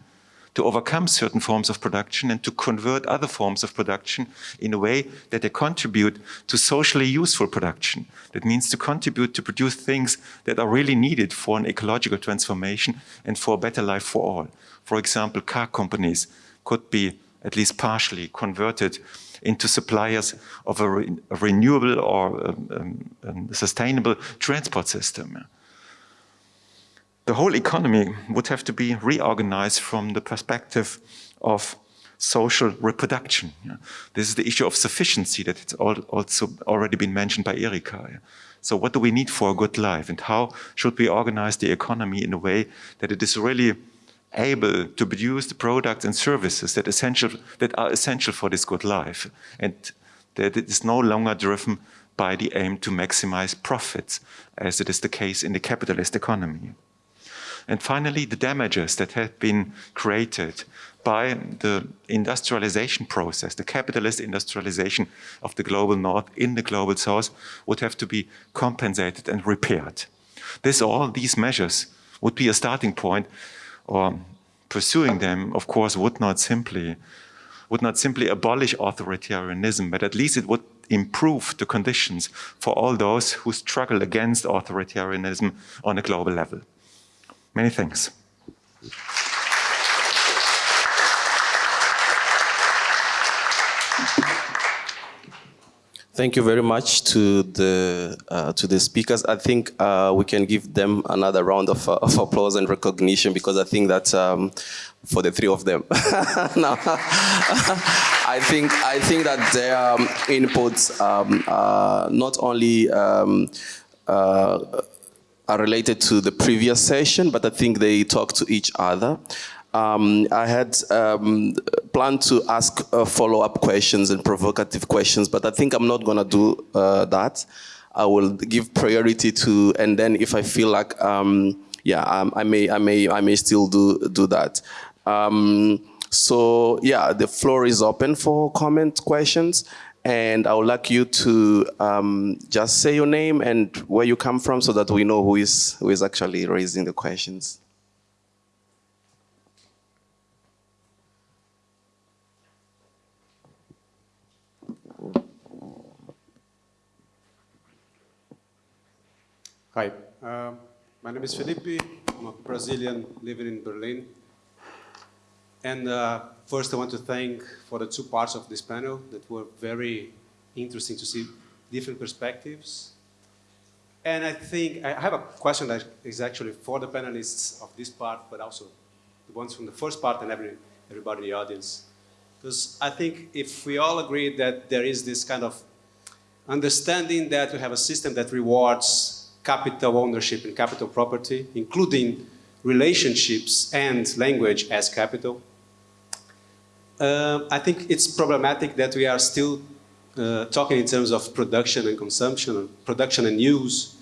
to overcome certain forms of production and to convert other forms of production in a way that they contribute to socially useful production. That means to contribute to produce things that are really needed for an ecological transformation and for a better life for all. For example, car companies could be at least partially converted into suppliers of a, re a renewable or um, um, um, sustainable transport system. The whole economy would have to be reorganized from the perspective of social reproduction. This is the issue of sufficiency that it's also already been mentioned by Erika. So what do we need for a good life and how should we organize the economy in a way that it is really able to produce the products and services that, essential, that are essential for this good life and that it is no longer driven by the aim to maximize profits as it is the case in the capitalist economy. And finally, the damages that have been created by the industrialization process, the capitalist industrialization of the global north in the global south would have to be compensated and repaired. This all, these measures would be a starting point or pursuing them, of course, would not simply would not simply abolish authoritarianism, but at least it would improve the conditions for all those who struggle against authoritarianism on a global level. Many thanks. Thank you very much to the uh, to the speakers. I think uh, we can give them another round of, uh, of applause and recognition because I think that um, for the three of them, [laughs] [laughs] I think I think that their um, inputs um, not only um, uh, are related to the previous session, but I think they talk to each other. Um, I had um, planned to ask uh, follow-up questions and provocative questions, but I think I'm not going to do uh, that. I will give priority to, and then if I feel like, um, yeah, um, I may, I may, I may still do do that. Um, so yeah, the floor is open for comment questions, and I would like you to um, just say your name and where you come from, so that we know who is who is actually raising the questions. Hi, uh, my name is Felipe. I'm a Brazilian living in Berlin. And uh, first I want to thank for the two parts of this panel that were very interesting to see different perspectives. And I think, I have a question that is actually for the panelists of this part, but also the ones from the first part and every, everybody in the audience. Because I think if we all agree that there is this kind of understanding that we have a system that rewards capital ownership and capital property, including relationships and language as capital. Uh, I think it's problematic that we are still uh, talking in terms of production and consumption, production and use,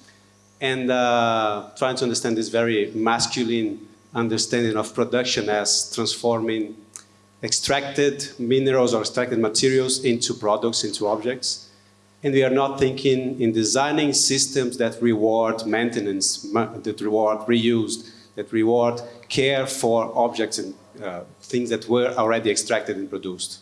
and uh, trying to understand this very masculine understanding of production as transforming extracted minerals or extracted materials into products, into objects. And we are not thinking in designing systems that reward maintenance, that reward reuse, that reward care for objects and uh, things that were already extracted and produced.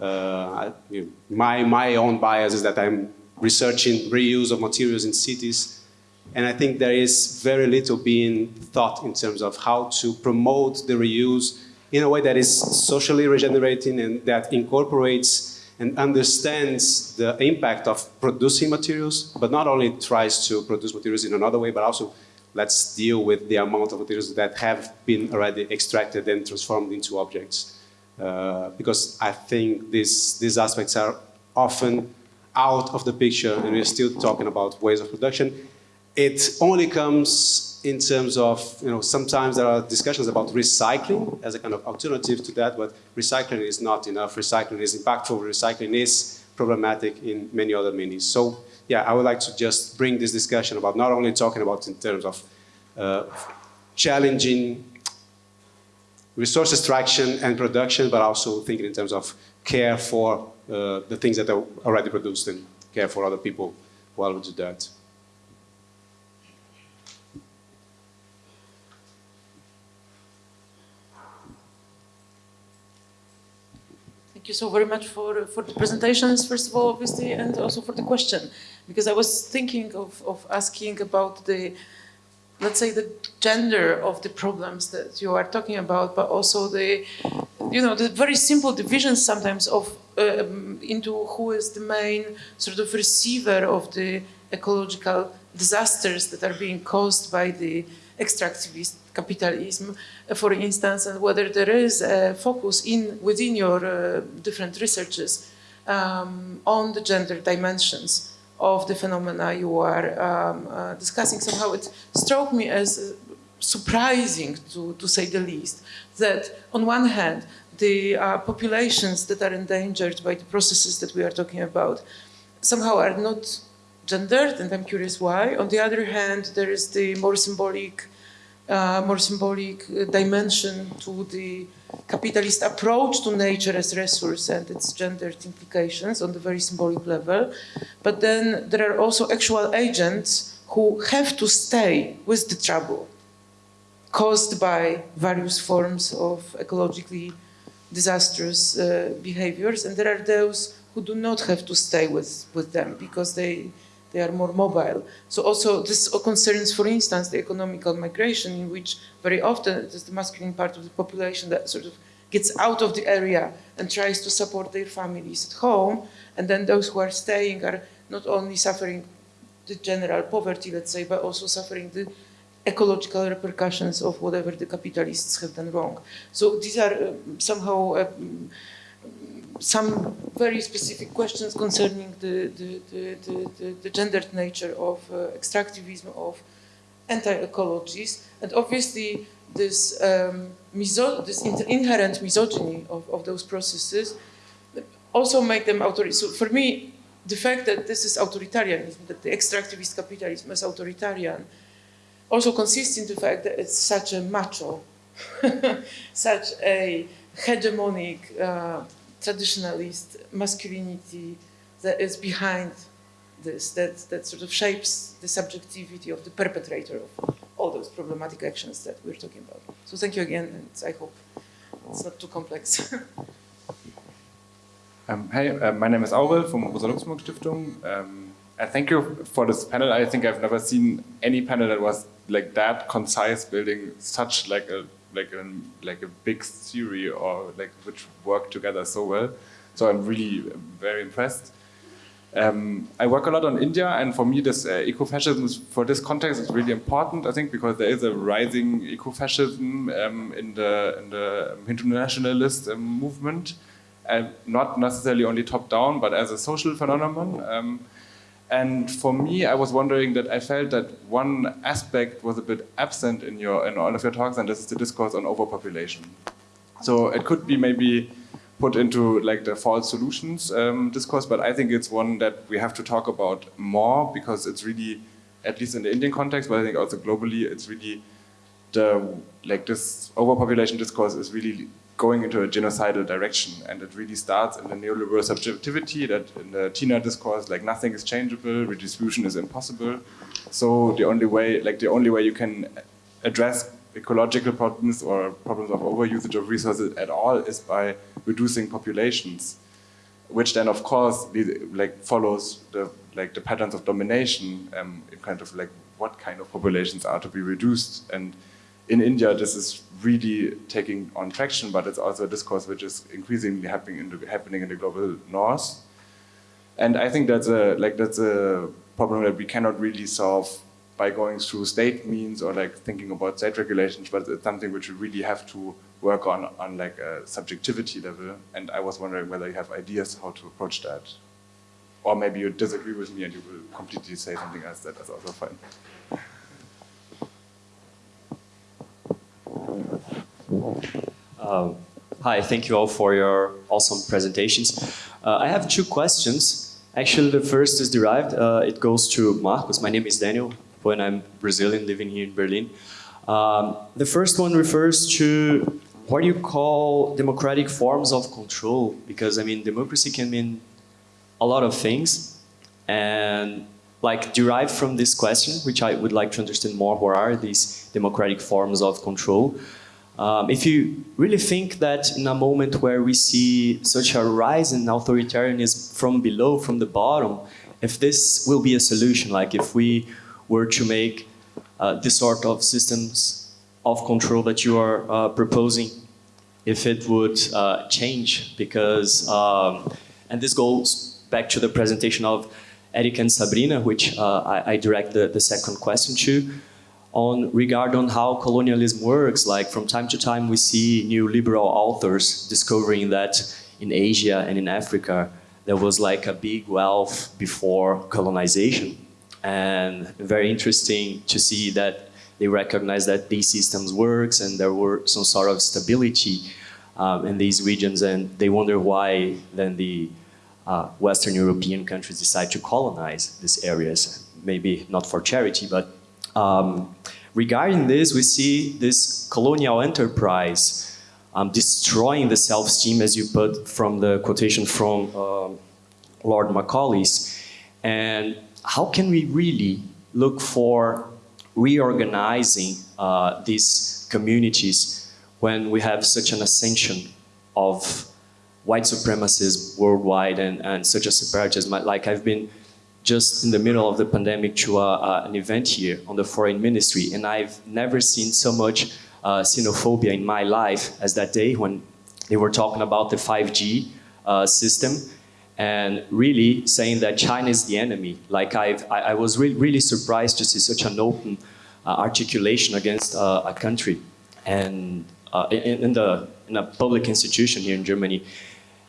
Uh, know, my, my own bias is that I'm researching reuse of materials in cities, and I think there is very little being thought in terms of how to promote the reuse in a way that is socially regenerating and that incorporates and understands the impact of producing materials, but not only tries to produce materials in another way, but also let's deal with the amount of materials that have been already extracted and transformed into objects. Uh, because I think this, these aspects are often out of the picture and we're still talking about ways of production. It only comes in terms of, you know, sometimes there are discussions about recycling as a kind of alternative to that, but recycling is not enough. Recycling is impactful. Recycling is problematic in many other meanings. So, yeah, I would like to just bring this discussion about not only talking about in terms of uh, challenging resource extraction and production, but also thinking in terms of care for uh, the things that are already produced and care for other people while we do that. Thank you so very much for, for the presentations, first of all, obviously, and also for the question. Because I was thinking of, of asking about the, let's say, the gender of the problems that you are talking about, but also the, you know, the very simple divisions sometimes of um, into who is the main sort of receiver of the ecological disasters that are being caused by the extractivist capitalism, uh, for instance, and whether there is a focus in within your uh, different researches um, on the gender dimensions of the phenomena you are um, uh, discussing. Somehow it struck me as surprising, to, to say the least, that on one hand, the uh, populations that are endangered by the processes that we are talking about somehow are not gendered, and I'm curious why. On the other hand, there is the more symbolic, uh, more symbolic uh, dimension to the capitalist approach to nature as resource and its gendered implications on the very symbolic level. But then there are also actual agents who have to stay with the trouble caused by various forms of ecologically disastrous uh, behaviors. And there are those who do not have to stay with, with them because they, they are more mobile. So also this concerns, for instance, the economical migration in which very often it is the masculine part of the population that sort of gets out of the area and tries to support their families at home. And then those who are staying are not only suffering the general poverty, let's say, but also suffering the ecological repercussions of whatever the capitalists have done wrong. So these are uh, somehow uh, some very specific questions concerning the, the, the, the, the gendered nature of uh, extractivism, of anti-ecologies, and obviously this, um, this inherent misogyny of, of those processes also make them authoritarian. So for me, the fact that this is authoritarianism, that the extractivist capitalism is authoritarian, also consists in the fact that it's such a macho, [laughs] such a hegemonic, uh, traditionalist masculinity that is behind this, that, that sort of shapes the subjectivity of the perpetrator of all those problematic actions that we're talking about. So thank you again, and I hope it's not too complex. [laughs] um, hey, uh, my name is Aurel from Rosa Luxemburg Stiftung. Um, and thank you for this panel. I think I've never seen any panel that was like that concise, building such like a like a like a big theory or like which work together so well. So I'm really very impressed. Um, I work a lot on India, and for me, this uh, for this context is really important. I think because there is a rising ecofascism um, in the in the Hindu nationalist um, movement, and not necessarily only top down, but as a social phenomenon. And for me, I was wondering that I felt that one aspect was a bit absent in your in all of your talks, and this is the discourse on overpopulation. So it could be maybe put into like the false solutions um, discourse, but I think it's one that we have to talk about more because it's really, at least in the Indian context, but I think also globally, it's really the like this overpopulation discourse is really going into a genocidal direction. And it really starts in the neoliberal subjectivity that in the Tina discourse, like nothing is changeable, redistribution is impossible. So the only way, like the only way you can address ecological problems or problems of overusage of resources at all is by reducing populations, which then of course like follows the like the patterns of domination, um, kind of like what kind of populations are to be reduced and in India, this is really taking on traction, but it's also a discourse which is increasingly happening in the, happening in the global north. And I think that's a like that's a problem that we cannot really solve by going through state means or like thinking about state regulations, but it's something which we really have to work on on like a subjectivity level. And I was wondering whether you have ideas how to approach that. Or maybe you disagree with me and you will completely say something else that is also fine. Um, hi, thank you all for your awesome presentations. Uh, I have two questions. Actually, the first is derived. Uh, it goes to Markus. My name is Daniel, and I'm Brazilian living here in Berlin. Um, the first one refers to what do you call democratic forms of control? Because, I mean, democracy can mean a lot of things. And like derived from this question, which I would like to understand more, what are these democratic forms of control? Um, if you really think that in a moment where we see such a rise in authoritarianism from below, from the bottom, if this will be a solution, like if we were to make uh, this sort of systems of control that you are uh, proposing, if it would uh, change, because, um, and this goes back to the presentation of Eric and Sabrina, which uh, I, I, direct the, the second question to, on regard on how colonialism works. Like from time to time, we see new liberal authors discovering that in Asia and in Africa, there was like a big wealth before colonization. And very interesting to see that they recognize that these systems works and there were some sort of stability um, in these regions and they wonder why then the uh, Western European countries decide to colonize these areas, maybe not for charity, but um, regarding this, we see this colonial enterprise um, destroying the self-esteem, as you put from the quotation from um, Lord Macaulay's. And how can we really look for reorganizing uh, these communities when we have such an ascension of white supremacists worldwide and, and such a separatism. Like I've been just in the middle of the pandemic to uh, uh, an event here on the foreign ministry and I've never seen so much uh, xenophobia in my life as that day when they were talking about the 5G uh, system and really saying that China is the enemy. Like I've, I, I was re really surprised to see such an open uh, articulation against uh, a country and in, in, the, in a public institution here in Germany.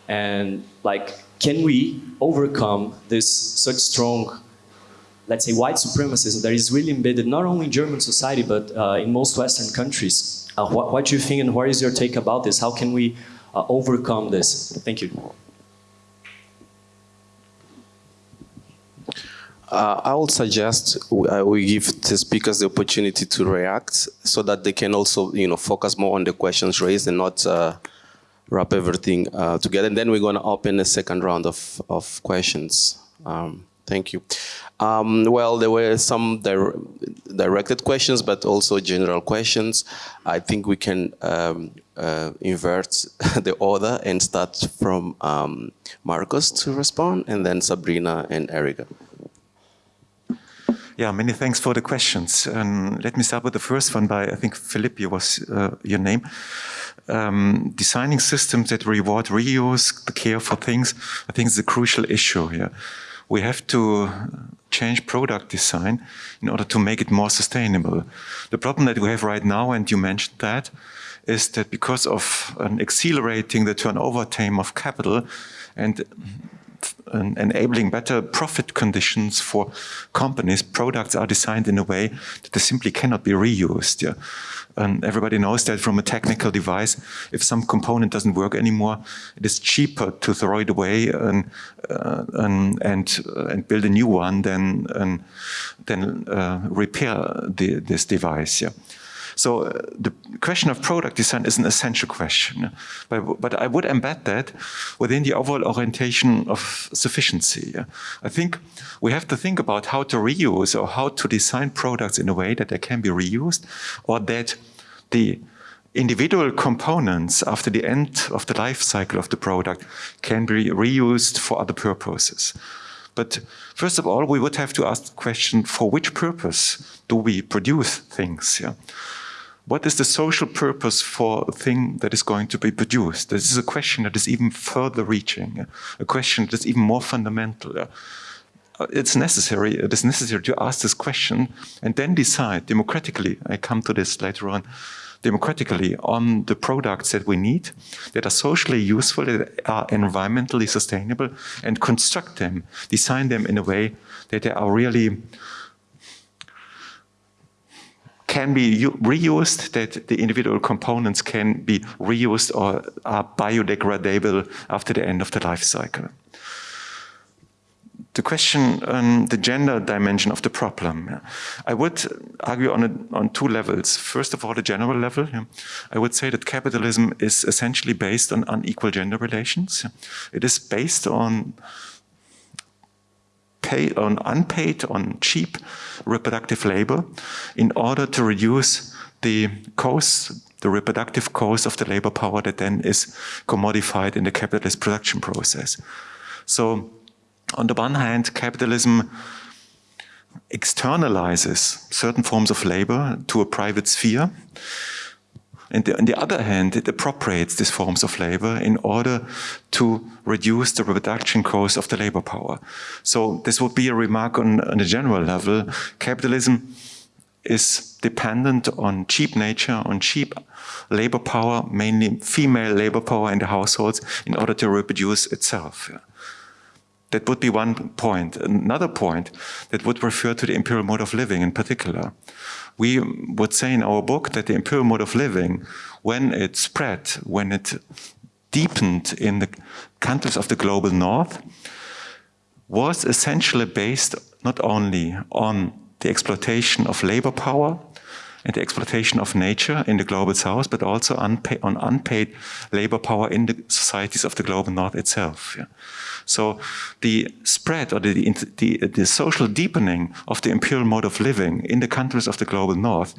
And like, can we overcome this such strong, let's say, white supremacism that is really embedded not only in German society, but uh, in most Western countries? Uh, what, what do you think and what is your take about this? How can we uh, overcome this? Thank you. Uh, I would suggest uh, we give the speakers the opportunity to react so that they can also, you know, focus more on the questions raised and not uh, wrap everything uh, together. And then we're going to open a second round of, of questions. Um, thank you. Um, well, there were some dire directed questions, but also general questions. I think we can um, uh, invert [laughs] the order and start from um, Markus to respond, and then Sabrina and Erica. Yeah, many thanks for the questions. Um, let me start with the first one by, I think, Philippe was uh, your name um, designing systems that reward reuse, the care for things, I think is a crucial issue here. We have to change product design in order to make it more sustainable. The problem that we have right now, and you mentioned that, is that because of an accelerating the turnover time of capital and enabling better profit conditions for companies, products are designed in a way that they simply cannot be reused. Yeah. And everybody knows that from a technical device, if some component doesn't work anymore, it is cheaper to throw it away and uh, and and, uh, and, build a new one than than uh, repair the, this device. Yeah. So uh, the question of product design is an essential question. But, but, I would embed that within the overall orientation of sufficiency. I think we have to think about how to reuse or how to design products in a way that they can be reused or that the individual components after the end of the life cycle of the product can be reused for other purposes. But first of all, we would have to ask the question, for which purpose do we produce things? Yeah? What is the social purpose for a thing that is going to be produced? This is a question that is even further reaching, a question that is even more fundamental. Uh, it's necessary, it is necessary to ask this question and then decide democratically, I come to this later on, democratically on the products that we need, that are socially useful, that are environmentally sustainable, and construct them, design them in a way that they are really can be reused, that the individual components can be reused or are biodegradable after the end of the life cycle. The question on the gender dimension of the problem, I would argue on, a, on two levels. First of all, the general level. I would say that capitalism is essentially based on unequal gender relations. It is based on on unpaid, on cheap reproductive labor in order to reduce the costs the reproductive cost of the labor power that then is commodified in the capitalist production process. So on the one hand, capitalism externalizes certain forms of labor to a private sphere. And on the other hand, it appropriates these forms of labor in order to reduce the reproduction cost of the labor power. So this would be a remark on, on a general level. Capitalism is dependent on cheap nature, on cheap labor power, mainly female labor power in the households, in order to reproduce itself. That would be one point. Another point that would refer to the imperial mode of living in particular. We would say in our book that the imperial mode of living, when it spread, when it deepened in the countries of the global north, was essentially based not only on the exploitation of labor power and the exploitation of nature in the global south, but also unpaid, on unpaid labor power in the societies of the global north itself. Yeah. So the spread or the, the, the, social deepening of the imperial mode of living in the countries of the global north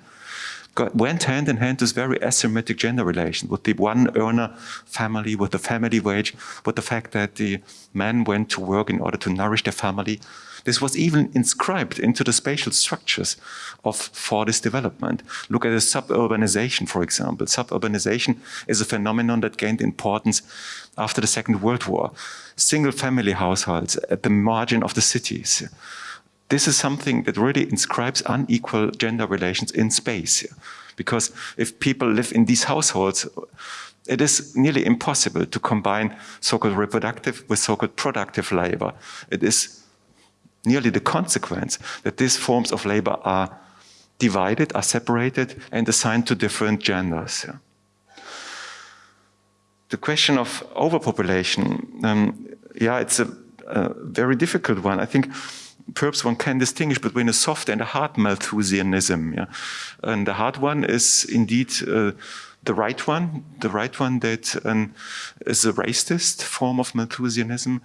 got, went hand in hand with very asymmetric gender relations, with the one earner family, with the family wage, with the fact that the men went to work in order to nourish their family, this was even inscribed into the spatial structures of for this development. Look at the suburbanization, for example. Suburbanization is a phenomenon that gained importance after the Second World War. Single family households at the margin of the cities. This is something that really inscribes unequal gender relations in space. Because if people live in these households, it is nearly impossible to combine so-called reproductive with so-called productive labor. It is nearly the consequence that these forms of labor are divided, are separated, and assigned to different genders. The question of overpopulation, um, yeah, it's a, a, very difficult one. I think perhaps one can distinguish between a soft and a hard Malthusianism. Yeah? And the hard one is indeed uh, the right one, the right one that um, is a racist form of Malthusianism.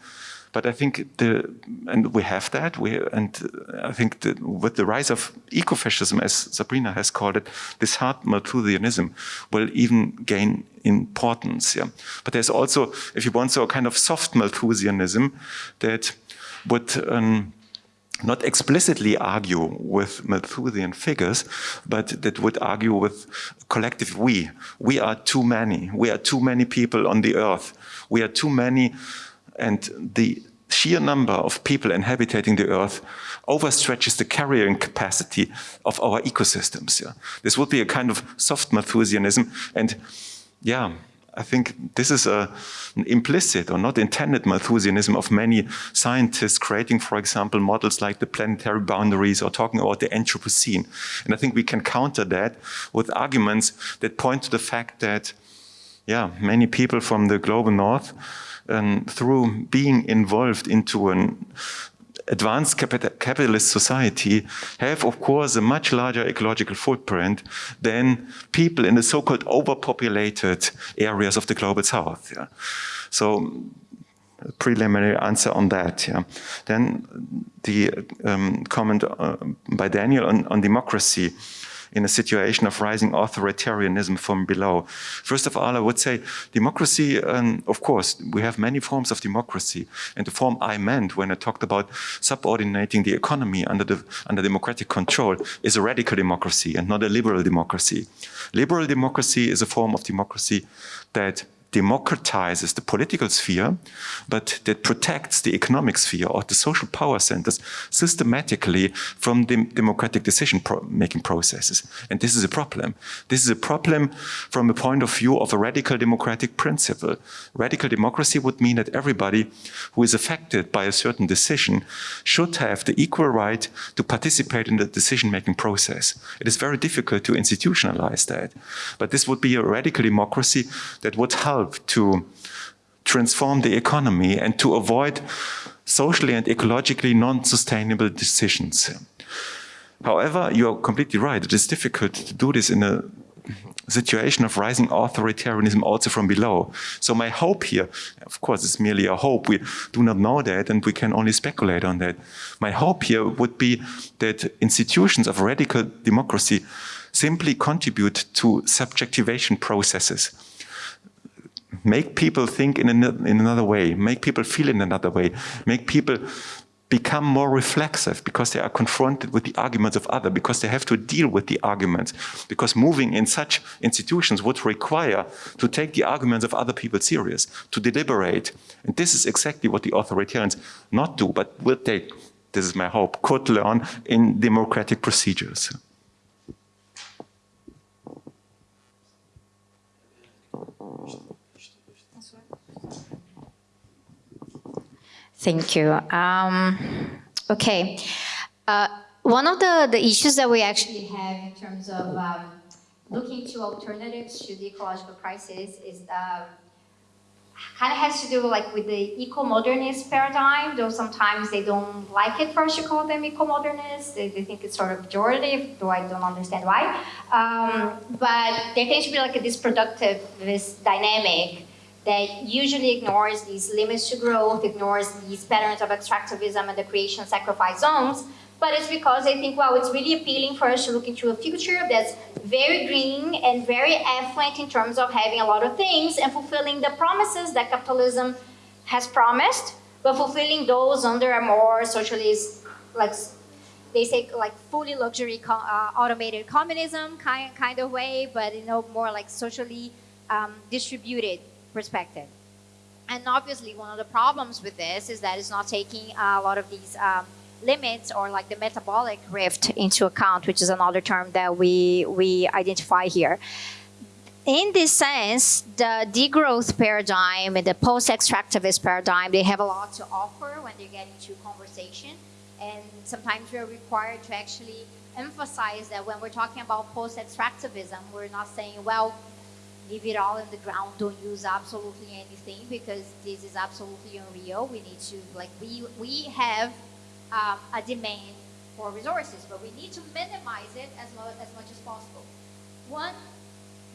But I think the, and we have that, we, and I think that with the rise of ecofascism, as Sabrina has called it, this hard Malthusianism will even gain importance. Yeah. But there's also, if you want, so a kind of soft Malthusianism that would um, not explicitly argue with Malthusian figures, but that would argue with collective we. We are too many. We are too many people on the earth. We are too many and the sheer number of people inhabiting the earth overstretches the carrying capacity of our ecosystems. Yeah. This would be a kind of soft Malthusianism. And yeah, I think this is a, an implicit or not intended Malthusianism of many scientists creating, for example, models like the planetary boundaries or talking about the Anthropocene. And I think we can counter that with arguments that point to the fact that, yeah, many people from the global north um, through being involved into an advanced capitalist society have, of course, a much larger ecological footprint than people in the so-called overpopulated areas of the global south. Yeah. So preliminary answer on that. Yeah. Then the um, comment uh, by Daniel on, on democracy in a situation of rising authoritarianism from below. First of all, I would say democracy, um, of course, we have many forms of democracy. And the form I meant when I talked about subordinating the economy under, the, under democratic control is a radical democracy and not a liberal democracy. Liberal democracy is a form of democracy that democratizes the political sphere, but that protects the economic sphere or the social power centers systematically from the democratic decision-making processes. And this is a problem. This is a problem from the point of view of a radical democratic principle. Radical democracy would mean that everybody who is affected by a certain decision should have the equal right to participate in the decision-making process. It is very difficult to institutionalize that. But this would be a radical democracy that would help help to transform the economy and to avoid socially and ecologically non-sustainable decisions. However, you're completely right. It is difficult to do this in a situation of rising authoritarianism also from below. So my hope here, of course, it's merely a hope. We do not know that and we can only speculate on that. My hope here would be that institutions of radical democracy simply contribute to subjectivation processes. Make people think in, an, in another way, make people feel in another way, make people become more reflexive because they are confronted with the arguments of others, because they have to deal with the arguments. Because moving in such institutions would require to take the arguments of other people serious, to deliberate. And this is exactly what the authoritarians not do, but will take, this is my hope, could learn in democratic procedures. Thank you. Um, okay. Uh, one of the, the issues that we actually have in terms of um, looking to alternatives to the ecological crisis is um, kind of has to do like with the eco-modernist paradigm, though sometimes they don't like it for us to call them eco-modernists. They, they, think it's sort of pejorative, though I don't understand why. Um, but there tends to be like a this dynamic that usually ignores these limits to growth, ignores these patterns of extractivism and the creation of sacrifice zones, but it's because they think, well, it's really appealing for us to look into a future that's very green and very affluent in terms of having a lot of things and fulfilling the promises that capitalism has promised, but fulfilling those under a more socialist, like they say, like fully luxury uh, automated communism kind, kind of way, but you know, more like socially um, distributed perspective. And obviously, one of the problems with this is that it's not taking a lot of these um, limits or like the metabolic rift into account, which is another term that we, we identify here. In this sense, the degrowth paradigm and the post-extractivist paradigm, they have a lot to offer when they get into conversation. And sometimes we're required to actually emphasize that when we're talking about post-extractivism, we're not saying, well, leave it all in the ground, don't use absolutely anything because this is absolutely unreal. We need to, like, we, we have um, a demand for resources, but we need to minimize it as, as much as possible. One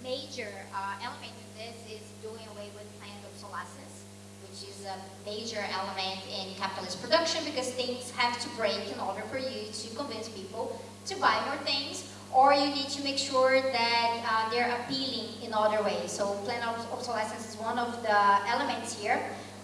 major uh, element in this is doing away with planned obsolescence, which is a major element in capitalist production because things have to break in order for you to convince people to buy more things or you need to make sure that uh, they're appealing in other ways. So planned obsolescence is one of the elements here.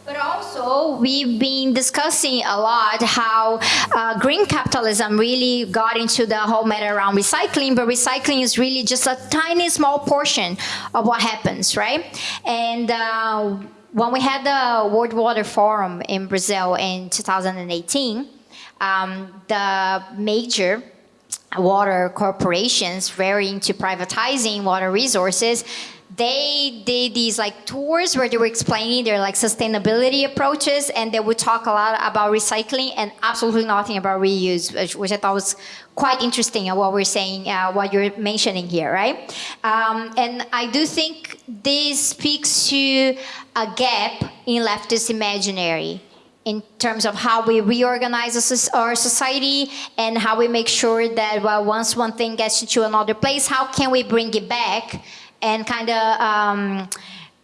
But also, we've been discussing a lot how uh, green capitalism really got into the whole matter around recycling, but recycling is really just a tiny small portion of what happens, right? And uh, when we had the World Water Forum in Brazil in 2018, um, the major water corporations very into privatizing water resources they did these like tours where they were explaining their like sustainability approaches and they would talk a lot about recycling and absolutely nothing about reuse which, which i thought was quite interesting and what we're saying uh, what you're mentioning here right? Um, and i do think this speaks to a gap in leftist imaginary in terms of how we reorganize our society and how we make sure that well, once one thing gets into another place, how can we bring it back and kind of um,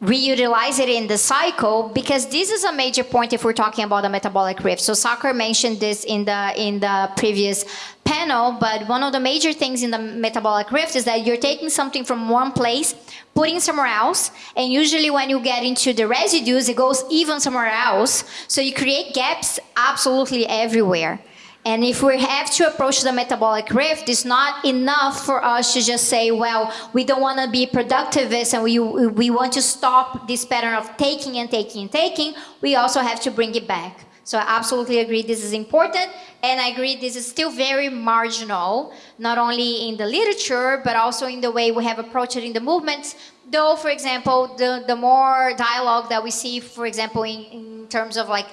reutilize it in the cycle because this is a major point if we're talking about a metabolic rift. So Sachr mentioned this in the in the previous panel, but one of the major things in the metabolic rift is that you're taking something from one place, putting somewhere else, and usually when you get into the residues, it goes even somewhere else. So you create gaps absolutely everywhere. And if we have to approach the metabolic rift, it's not enough for us to just say, well, we don't want to be productivists and we, we want to stop this pattern of taking and taking and taking. We also have to bring it back. So I absolutely agree this is important. And I agree this is still very marginal, not only in the literature, but also in the way we have approached it in the movements. Though, for example, the, the more dialogue that we see, for example, in, in terms of like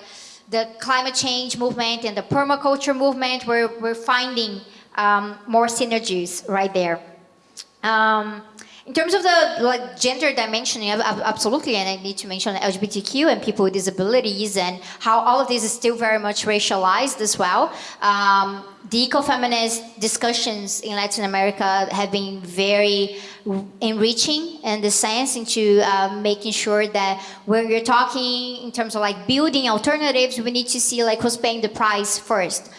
the climate change movement and the permaculture movement, we're, we're finding um, more synergies right there. Um, in terms of the like, gender dimension, absolutely, and I need to mention LGBTQ and people with disabilities and how all of this is still very much racialized as well. Um, the ecofeminist discussions in Latin America have been very enriching in the sense into uh, making sure that when you're talking in terms of like building alternatives, we need to see like who's paying the price first.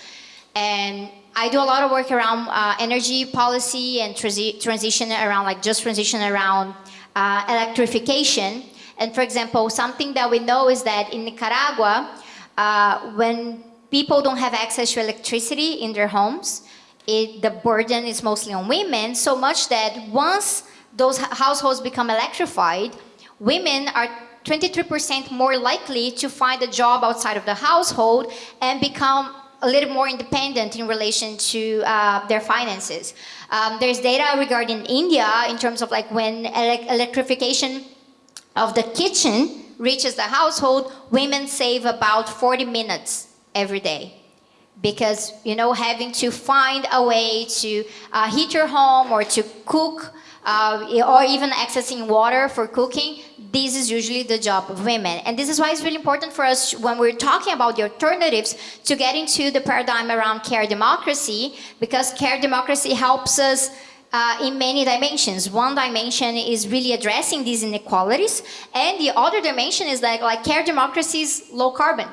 And I do a lot of work around uh, energy policy and transi transition around like just transition around uh, electrification. And for example, something that we know is that in Nicaragua, uh, when people don't have access to electricity in their homes, it, the burden is mostly on women, so much that once those households become electrified, women are 23% more likely to find a job outside of the household and become a little more independent in relation to uh, their finances. Um, there's data regarding India in terms of like when ele electrification of the kitchen reaches the household, women save about 40 minutes every day because you know having to find a way to uh, heat your home or to cook uh, or even accessing water for cooking, this is usually the job of women. And this is why it's really important for us when we're talking about the alternatives to get into the paradigm around care democracy, because care democracy helps us uh, in many dimensions. One dimension is really addressing these inequalities, and the other dimension is like, like care democracy is low carbon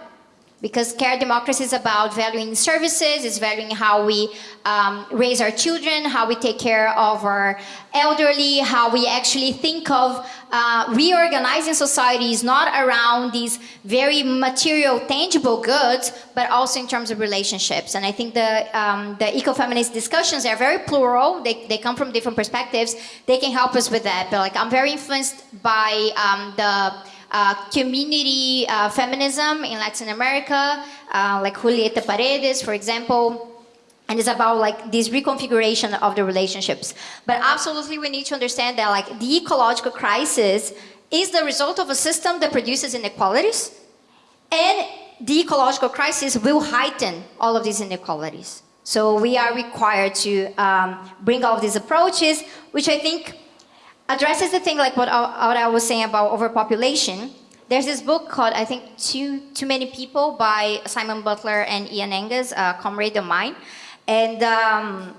because care democracy is about valuing services, it's valuing how we um, raise our children, how we take care of our elderly, how we actually think of uh, reorganizing societies not around these very material, tangible goods, but also in terms of relationships. And I think the, um, the ecofeminist discussions are very plural, they, they come from different perspectives, they can help us with that. But like I'm very influenced by um, the uh, community uh, feminism in Latin America, uh, like Julieta Paredes, for example, and it's about like this reconfiguration of the relationships. But absolutely we need to understand that like the ecological crisis is the result of a system that produces inequalities and the ecological crisis will heighten all of these inequalities. So we are required to um, bring all these approaches, which I think addresses the thing like what I, what I was saying about overpopulation. There's this book called, I think, Too, Too Many People by Simon Butler and Ian Angus, a comrade of mine. And um,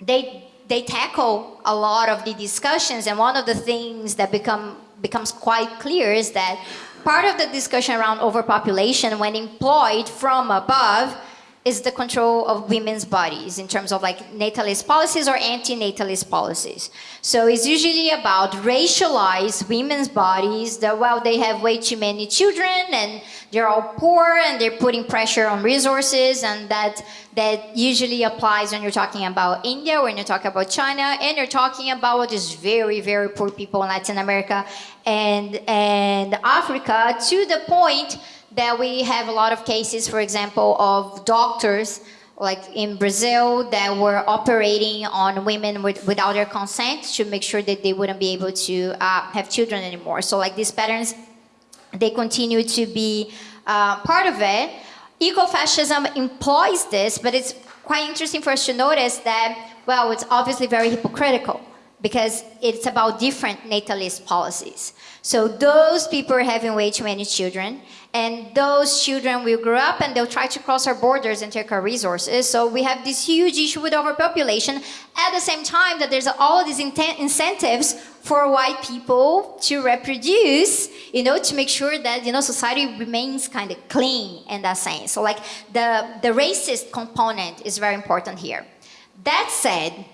they, they tackle a lot of the discussions and one of the things that become, becomes quite clear is that part of the discussion around overpopulation when employed from above is the control of women's bodies in terms of like natalist policies or anti-natalist policies. So it's usually about racialized women's bodies that, well, they have way too many children and they're all poor and they're putting pressure on resources and that, that usually applies when you're talking about India, when you're talking about China, and you're talking about these very, very poor people in Latin America and, and Africa to the point that we have a lot of cases, for example, of doctors like in Brazil that were operating on women with, without their consent to make sure that they wouldn't be able to uh, have children anymore. So like these patterns, they continue to be uh, part of it. Ecofascism employs this, but it's quite interesting for us to notice that, well, it's obviously very hypocritical because it's about different natalist policies. So those people are having way too many children, and those children will grow up and they'll try to cross our borders and take our resources. So we have this huge issue with overpopulation at the same time that there's all these incentives for white people to reproduce, you know, to make sure that, you know, society remains kind of clean in that sense. So like the, the racist component is very important here. That said,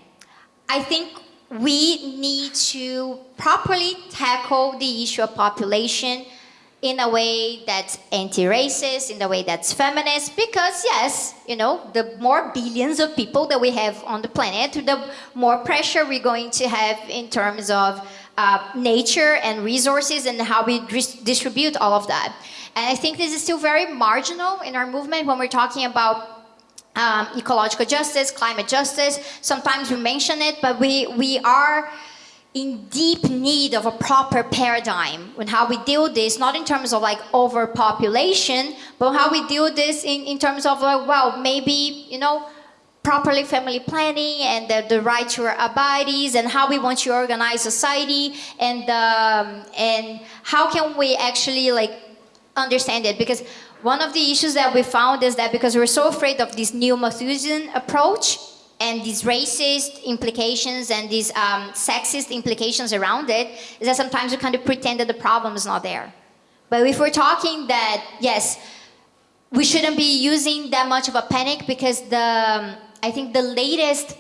I think we need to properly tackle the issue of population in a way that's anti-racist, in a way that's feminist, because yes, you know, the more billions of people that we have on the planet, the more pressure we're going to have in terms of uh, nature and resources and how we distribute all of that. And I think this is still very marginal in our movement when we're talking about um, ecological justice, climate justice. Sometimes we mention it, but we, we are in deep need of a proper paradigm on how we deal this, not in terms of like overpopulation, but how we deal this in, in terms of like, well, maybe, you know, properly family planning and the, the right to our and how we want to organize society and, um, and how can we actually like understand it because one of the issues that we found is that because we're so afraid of this new Malthusian approach and these racist implications and these um, sexist implications around it, is that sometimes we kind of pretend that the problem is not there. But if we're talking that, yes, we shouldn't be using that much of a panic because the, I think the latest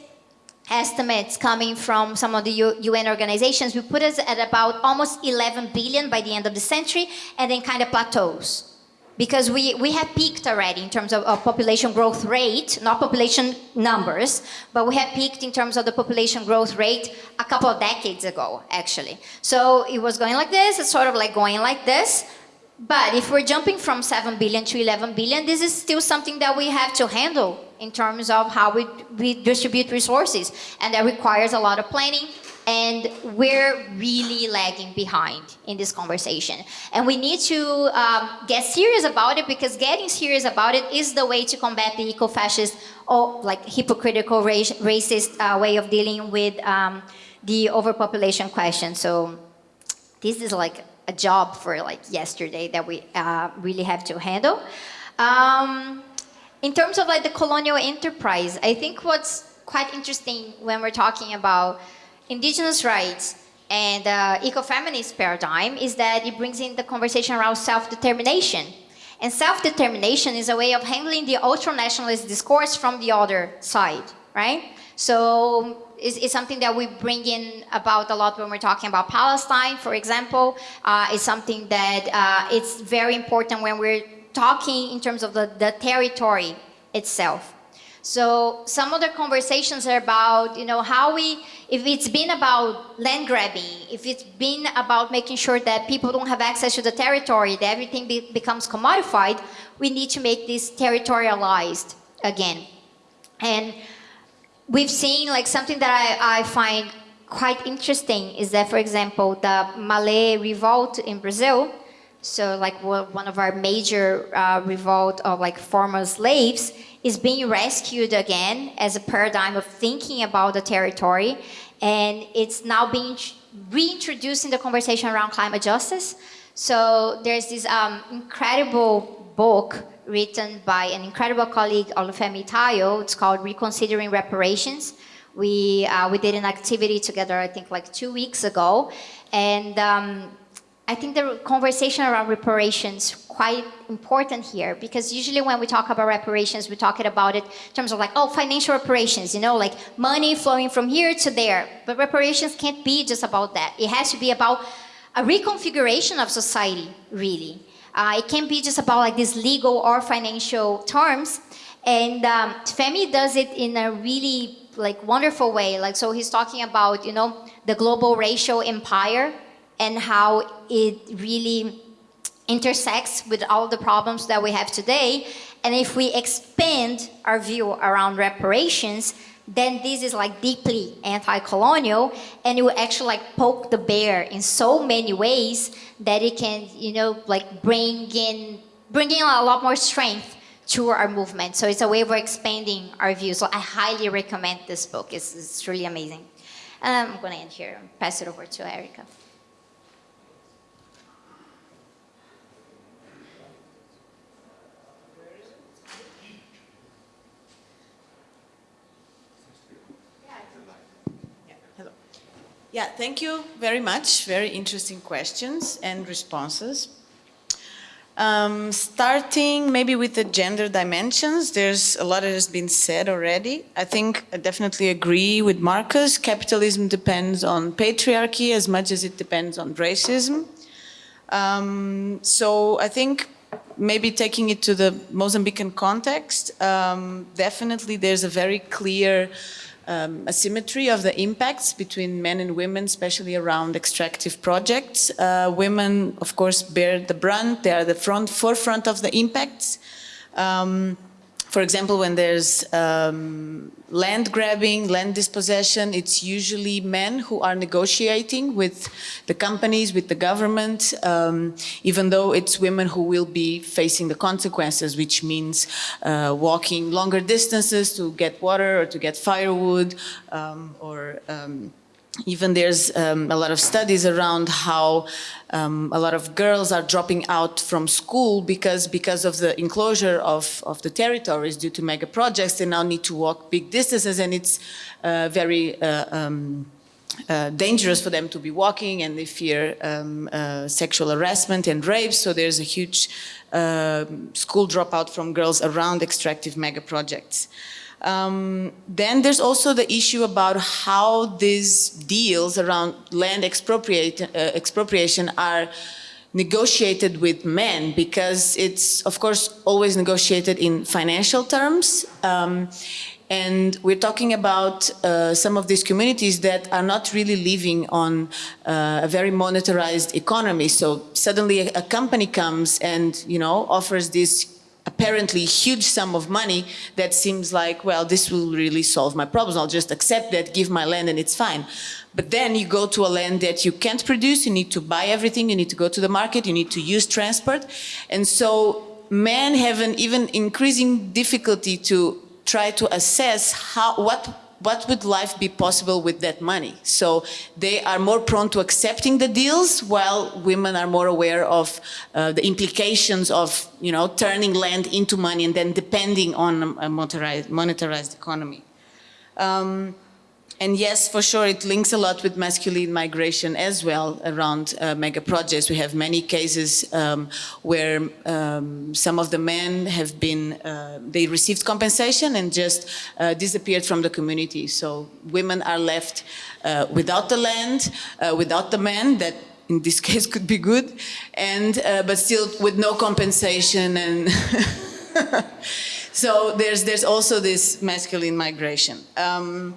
estimates coming from some of the UN organizations, we put us at about almost 11 billion by the end of the century, and then kind of plateaus. Because we, we have peaked already in terms of, of population growth rate, not population numbers, but we have peaked in terms of the population growth rate a couple of decades ago, actually. So it was going like this, it's sort of like going like this, but if we're jumping from 7 billion to 11 billion, this is still something that we have to handle in terms of how we, we distribute resources. And that requires a lot of planning. And we're really lagging behind in this conversation. And we need to um, get serious about it because getting serious about it is the way to combat the eco-fascist or like hypocritical racist uh, way of dealing with um, the overpopulation question. So this is like a job for like yesterday that we uh, really have to handle. Um, in terms of like the colonial enterprise, I think what's quite interesting when we're talking about indigenous rights and uh, ecofeminist paradigm is that it brings in the conversation around self-determination. And self-determination is a way of handling the ultra-nationalist discourse from the other side, right? So it's, is something that we bring in about a lot when we're talking about Palestine, for example. Uh, it's something that uh, it's very important when we're talking in terms of the, the territory itself. So some of the conversations are about, you know, how we, if it's been about land grabbing, if it's been about making sure that people don't have access to the territory, that everything be, becomes commodified, we need to make this territorialized again. And we've seen like something that I, I find quite interesting is that, for example, the Malê revolt in Brazil, so like one of our major uh, revolt of like former slaves is being rescued again as a paradigm of thinking about the territory. And it's now being reintroduced in the conversation around climate justice. So there's this um, incredible book written by an incredible colleague, Olufemi Taiwo. It's called Reconsidering Reparations. We, uh, we did an activity together, I think like two weeks ago. And um, I think the conversation around reparations quite important here because usually when we talk about reparations, we're talking about it in terms of like, oh, financial reparations, you know, like money flowing from here to there. But reparations can't be just about that. It has to be about a reconfiguration of society, really. Uh, it can't be just about like these legal or financial terms. And um, Femi does it in a really like wonderful way. Like, so he's talking about, you know, the global racial empire and how it really intersects with all the problems that we have today. And if we expand our view around reparations, then this is like deeply anti-colonial and it will actually like poke the bear in so many ways that it can, you know, like bring in, bring in a lot more strength to our movement. So it's a way of expanding our view. So I highly recommend this book. It's, it's really amazing. And I'm going to end here pass it over to Erica. Yeah, thank you very much. Very interesting questions and responses. Um, starting maybe with the gender dimensions, there's a lot that has been said already. I think I definitely agree with Markus. Capitalism depends on patriarchy as much as it depends on racism. Um, so I think maybe taking it to the Mozambican context, um, definitely there's a very clear um, asymmetry of the impacts between men and women, especially around extractive projects. Uh, women, of course, bear the brunt. They are the front forefront of the impacts. Um, for example, when there's um, land grabbing, land dispossession, it's usually men who are negotiating with the companies, with the government, um, even though it's women who will be facing the consequences, which means uh, walking longer distances to get water or to get firewood um, or um, even there's um, a lot of studies around how um, a lot of girls are dropping out from school because because of the enclosure of, of the territories due to mega projects they now need to walk big distances and it's uh, very uh, um, uh, dangerous for them to be walking and they fear um, uh, sexual harassment and rape so there's a huge uh, school dropout from girls around extractive mega projects. Um, then there's also the issue about how these deals around land expropriate, uh, expropriation are negotiated with men because it's of course always negotiated in financial terms um, and we're talking about uh, some of these communities that are not really living on uh, a very monetarized economy. So suddenly a, a, company comes and, you know, offers this apparently huge sum of money that seems like, well, this will really solve my problems. I'll just accept that, give my land and it's fine. But then you go to a land that you can't produce, you need to buy everything, you need to go to the market, you need to use transport. And so men have an even increasing difficulty to try to assess how, what, what would life be possible with that money. So they are more prone to accepting the deals while women are more aware of uh, the implications of, you know, turning land into money and then depending on a monetarized, monetarized economy. Um, and yes, for sure, it links a lot with masculine migration as well around uh, mega projects. We have many cases um, where um, some of the men have been, uh, they received compensation and just uh, disappeared from the community. So women are left uh, without the land, uh, without the men that in this [laughs] case could be good, and uh, but still with no compensation and [laughs] so there's there's also this masculine migration. Um,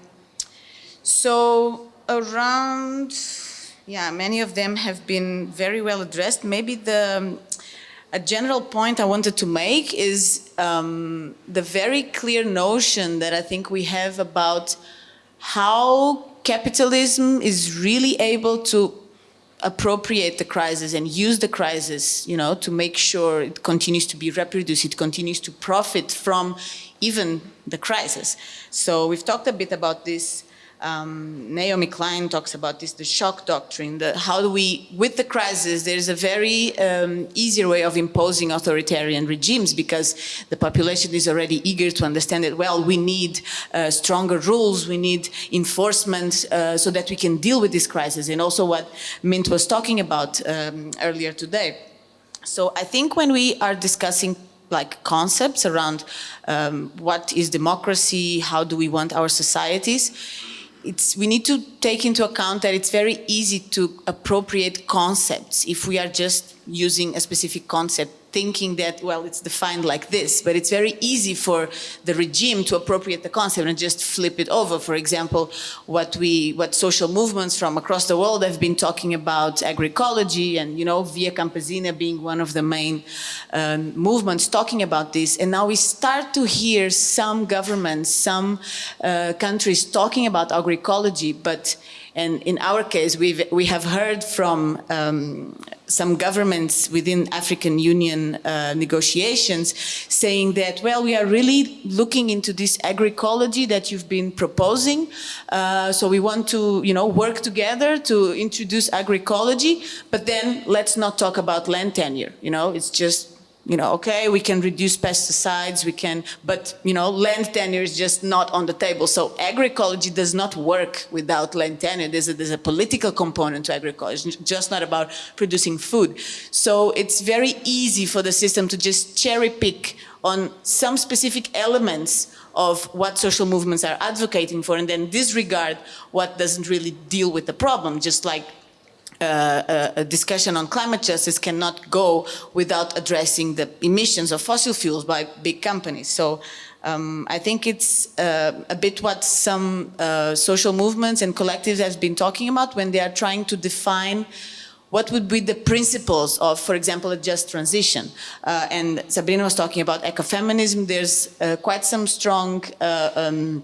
so around, yeah, many of them have been very well addressed. Maybe the, a general point I wanted to make is um, the very clear notion that I think we have about how capitalism is really able to appropriate the crisis and use the crisis, you know, to make sure it continues to be reproduced, it continues to profit from even the crisis. So we've talked a bit about this um, Naomi Klein talks about this, the shock doctrine, the, how do we, with the crisis, there's a very um, easier way of imposing authoritarian regimes because the population is already eager to understand that, well, we need uh, stronger rules, we need enforcement uh, so that we can deal with this crisis. And also what Mint was talking about um, earlier today. So I think when we are discussing like concepts around um, what is democracy, how do we want our societies, it's, we need to take into account that it's very easy to appropriate concepts if we are just using a specific concept thinking that, well, it's defined like this, but it's very easy for the regime to appropriate the concept and just flip it over. For example, what we, what social movements from across the world have been talking about agroecology and, you know, Via Campesina being one of the main um, movements talking about this. And now we start to hear some governments, some uh, countries talking about agroecology, but and in our case, we've, we have heard from um, some governments within African Union uh, negotiations saying that, well, we are really looking into this agroecology that you've been proposing. Uh, so we want to, you know, work together to introduce agroecology, but then let's not talk about land tenure. You know, it's just you know, okay, we can reduce pesticides, we can, but, you know, land tenure is just not on the table. So agroecology does not work without land tenure. There's a, there's a political component to agroecology, it's just not about producing food. So it's very easy for the system to just cherry pick on some specific elements of what social movements are advocating for and then disregard what doesn't really deal with the problem, just like uh, a discussion on climate justice cannot go without addressing the emissions of fossil fuels by big companies. So um, I think it's uh, a bit what some uh, social movements and collectives have been talking about when they are trying to define what would be the principles of, for example, a just transition. Uh, and Sabrina was talking about ecofeminism. There's uh, quite some strong uh, um,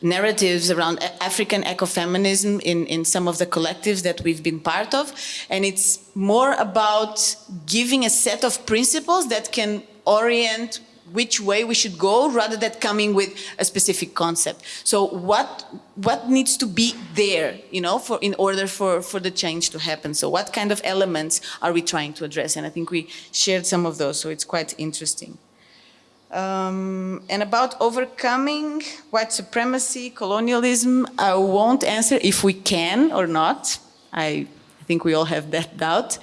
narratives around African ecofeminism in, in some of the collectives that we've been part of. And it's more about giving a set of principles that can orient which way we should go rather than coming with a specific concept. So what what needs to be there, you know, for in order for, for the change to happen? So what kind of elements are we trying to address? And I think we shared some of those, so it's quite interesting. Um, and about overcoming white supremacy, colonialism, I won't answer if we can or not. I think we all have that doubt.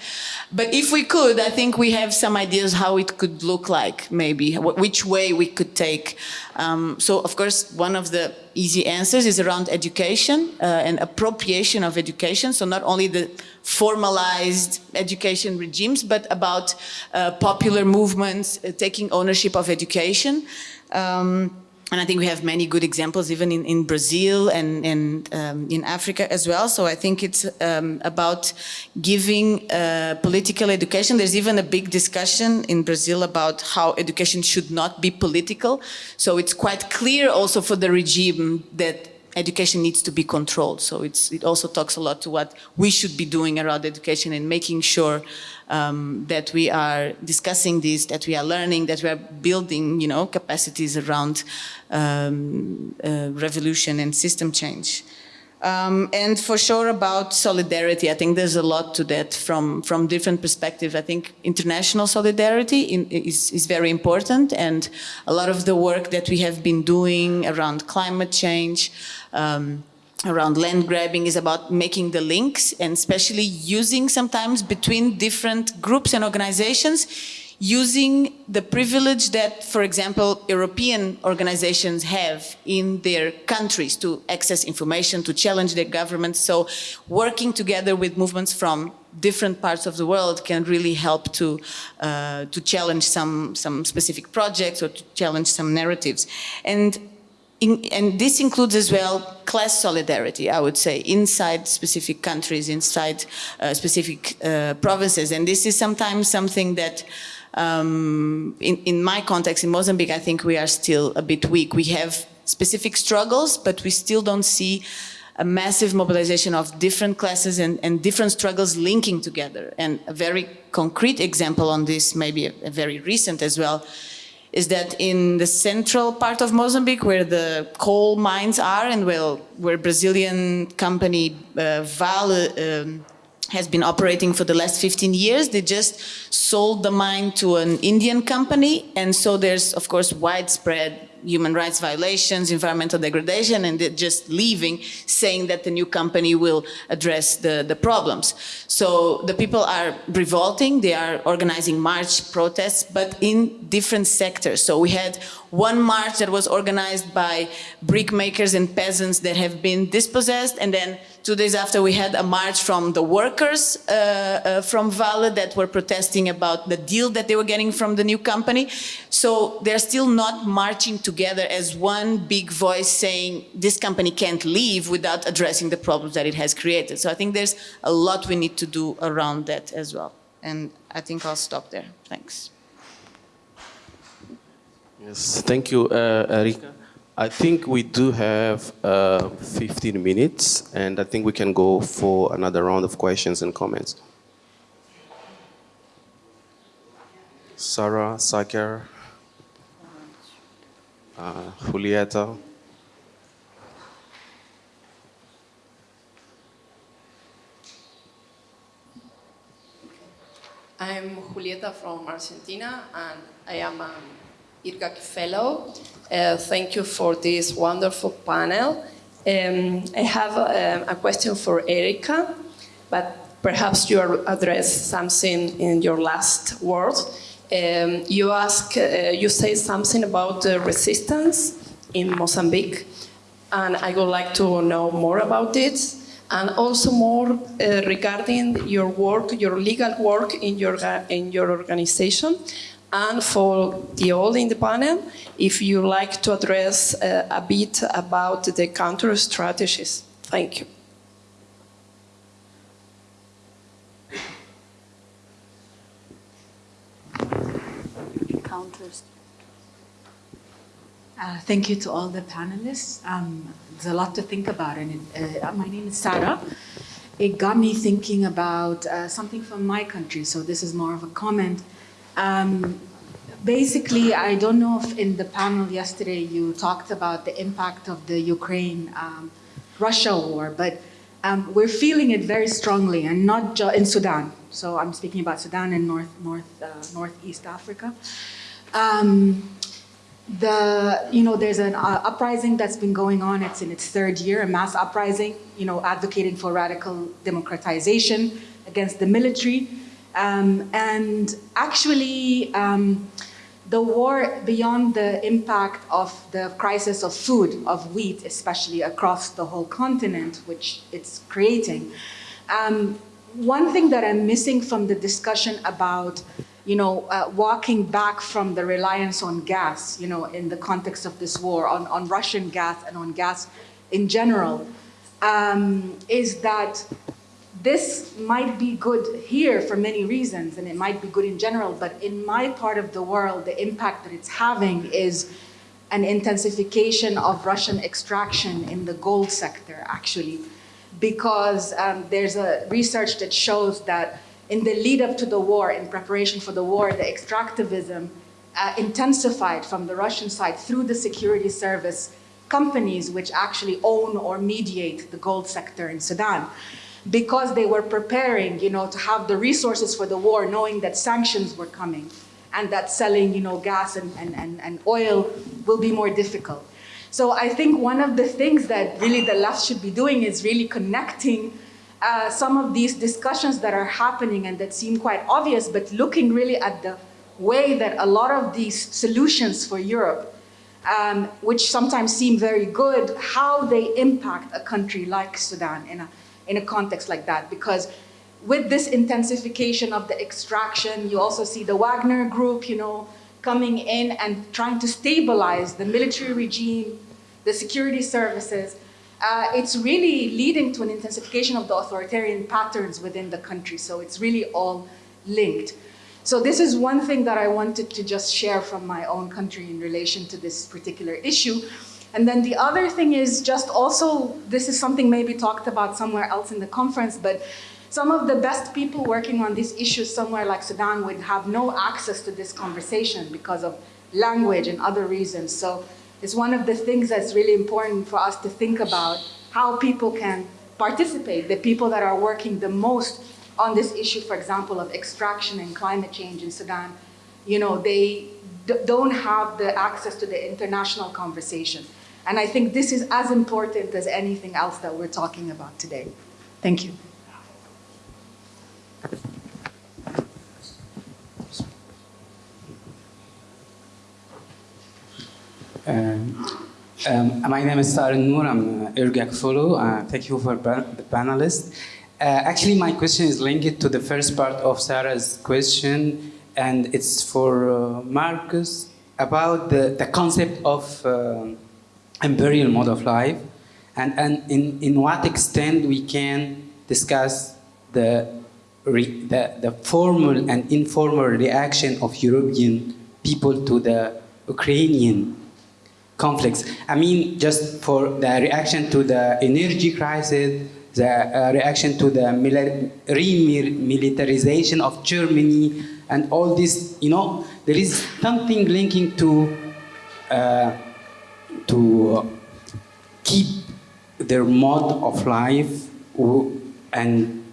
But if we could, I think we have some ideas how it could look like, maybe, which way we could take. Um, so, of course, one of the easy answers is around education uh, and appropriation of education. So not only the formalized education regimes, but about uh, popular movements uh, taking ownership of education. Um, and I think we have many good examples even in, in Brazil and, and um, in Africa as well. So I think it's um, about giving uh, political education. There's even a big discussion in Brazil about how education should not be political. So it's quite clear also for the regime that education needs to be controlled. So it also talks a lot to what we should be doing around education and making sure um, that we are discussing this, that we are learning, that we are building, you know, capacities around um, uh, revolution and system change. Um, and for sure about solidarity, I think there's a lot to that from, from different perspectives. I think international solidarity in, is, is very important and a lot of the work that we have been doing around climate change, um, around land grabbing is about making the links and especially using sometimes between different groups and organizations using the privilege that, for example, European organizations have in their countries to access information, to challenge their governments. So working together with movements from different parts of the world can really help to, uh, to challenge some, some specific projects or to challenge some narratives. And in, and this includes as well class solidarity, I would say, inside specific countries, inside uh, specific uh, provinces. And this is sometimes something that, um, in, in my context, in Mozambique, I think we are still a bit weak. We have specific struggles, but we still don't see a massive mobilization of different classes and, and, different struggles linking together. And a very concrete example on this, maybe a, a very recent as well, is that in the central part of Mozambique, where the coal mines are and where, where Brazilian company uh, Vale um, has been operating for the last 15 years, they just sold the mine to an Indian company. And so there's, of course, widespread human rights violations, environmental degradation, and they're just leaving, saying that the new company will address the, the problems. So the people are revolting, they are organizing march protests, but in different sectors. So we had one march that was organized by brickmakers and peasants that have been dispossessed, and then two days after we had a march from the workers uh, uh, from Vale that were protesting about the deal that they were getting from the new company. So they're still not marching together as one big voice saying this company can't leave without addressing the problems that it has created. So I think there's a lot we need to do around that as well. And I think I'll stop there. Thanks. Yes, thank you, uh, Erika. I think we do have uh, 15 minutes, and I think we can go for another round of questions and comments. Sarah, Saker, uh, Julieta. I'm Julieta from Argentina, and I am an IRGAC Fellow. Uh, thank you for this wonderful panel. Um, I have uh, a question for Erika, but perhaps you address something in your last word. Um, you ask, uh, you say something about the resistance in Mozambique, and I would like to know more about it, and also more uh, regarding your work, your legal work in your in your organization, and for the all in the panel, if you like to address uh, a bit about the counter strategies. Thank you. Counters. Uh, thank you to all the panelists. Um, there's a lot to think about. And it, uh, my name is Sarah. It got me thinking about uh, something from my country. So this is more of a comment. Um, basically, I don't know if in the panel yesterday you talked about the impact of the Ukraine-Russia um, war, but um, we're feeling it very strongly, and not just in Sudan. So I'm speaking about Sudan and North, North, uh, Northeast Africa. Um, the, you know, there's an uh, uprising that's been going on. It's in its third year, a mass uprising, you know, advocating for radical democratization, against the military. Um, and actually, um, the war, beyond the impact of the crisis of food, of wheat, especially across the whole continent, which it's creating, um, one thing that I'm missing from the discussion about you know, uh, walking back from the reliance on gas, you know, in the context of this war, on, on Russian gas and on gas in general, um, is that this might be good here for many reasons, and it might be good in general, but in my part of the world, the impact that it's having is an intensification of Russian extraction in the gold sector, actually, because um, there's a research that shows that in the lead up to the war, in preparation for the war, the extractivism uh, intensified from the Russian side through the security service companies which actually own or mediate the gold sector in Sudan because they were preparing, you know, to have the resources for the war, knowing that sanctions were coming and that selling, you know, gas and, and, and, and oil will be more difficult. So I think one of the things that really the left should be doing is really connecting uh, some of these discussions that are happening and that seem quite obvious, but looking really at the way that a lot of these solutions for Europe, um, which sometimes seem very good, how they impact a country like Sudan in a, in a context like that. Because with this intensification of the extraction, you also see the Wagner group, you know, coming in and trying to stabilize the military regime, the security services, uh, it's really leading to an intensification of the authoritarian patterns within the country. So it's really all linked. So this is one thing that I wanted to just share from my own country in relation to this particular issue. And then the other thing is just also, this is something maybe talked about somewhere else in the conference, but some of the best people working on these issues somewhere like Sudan would have no access to this conversation because of language and other reasons. So it's one of the things that's really important for us to think about how people can participate, the people that are working the most on this issue, for example, of extraction and climate change in Sudan, you know, they don't have the access to the international conversation. And I think this is as important as anything else that we're talking about today. Thank you. Um, um, my name is Saren Noor. I'm uh, IRGAC. Uh, thank you for the panelists. Uh, actually, my question is linked to the first part of Sarah's question, and it's for uh, Markus about the, the concept of imperial mode of life, and, and in, in what extent we can discuss the, re, the, the formal and informal reaction of European people to the Ukrainian conflicts. I mean, just for the reaction to the energy crisis, the uh, reaction to the remilitarization of Germany, and all this, you know, there is something linking to uh, to keep their mode of life and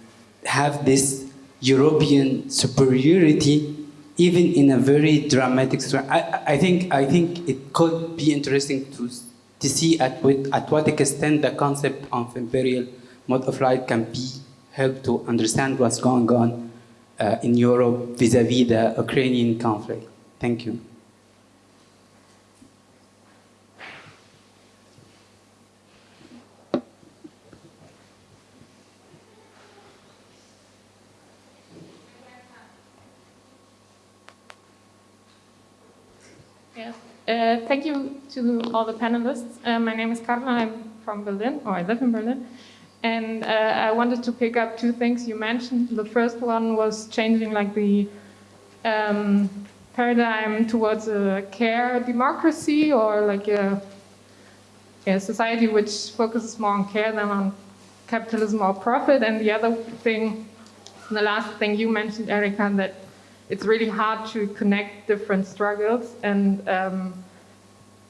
have this European superiority even in a very dramatic I, I think I think it could be interesting to to see at what, at what extent the concept of imperial mode of life can be helped to understand what's going on uh, in Europe vis-a-vis -vis the Ukrainian conflict. Thank you. Uh, thank you to all the panelists. Uh, my name is Carla, I'm from Berlin, or I live in Berlin. And uh, I wanted to pick up two things you mentioned. The first one was changing like the um, paradigm towards a care democracy or like a, a society which focuses more on care than on capitalism or profit. And the other thing, the last thing you mentioned, Erika, that it's really hard to connect different struggles. And um,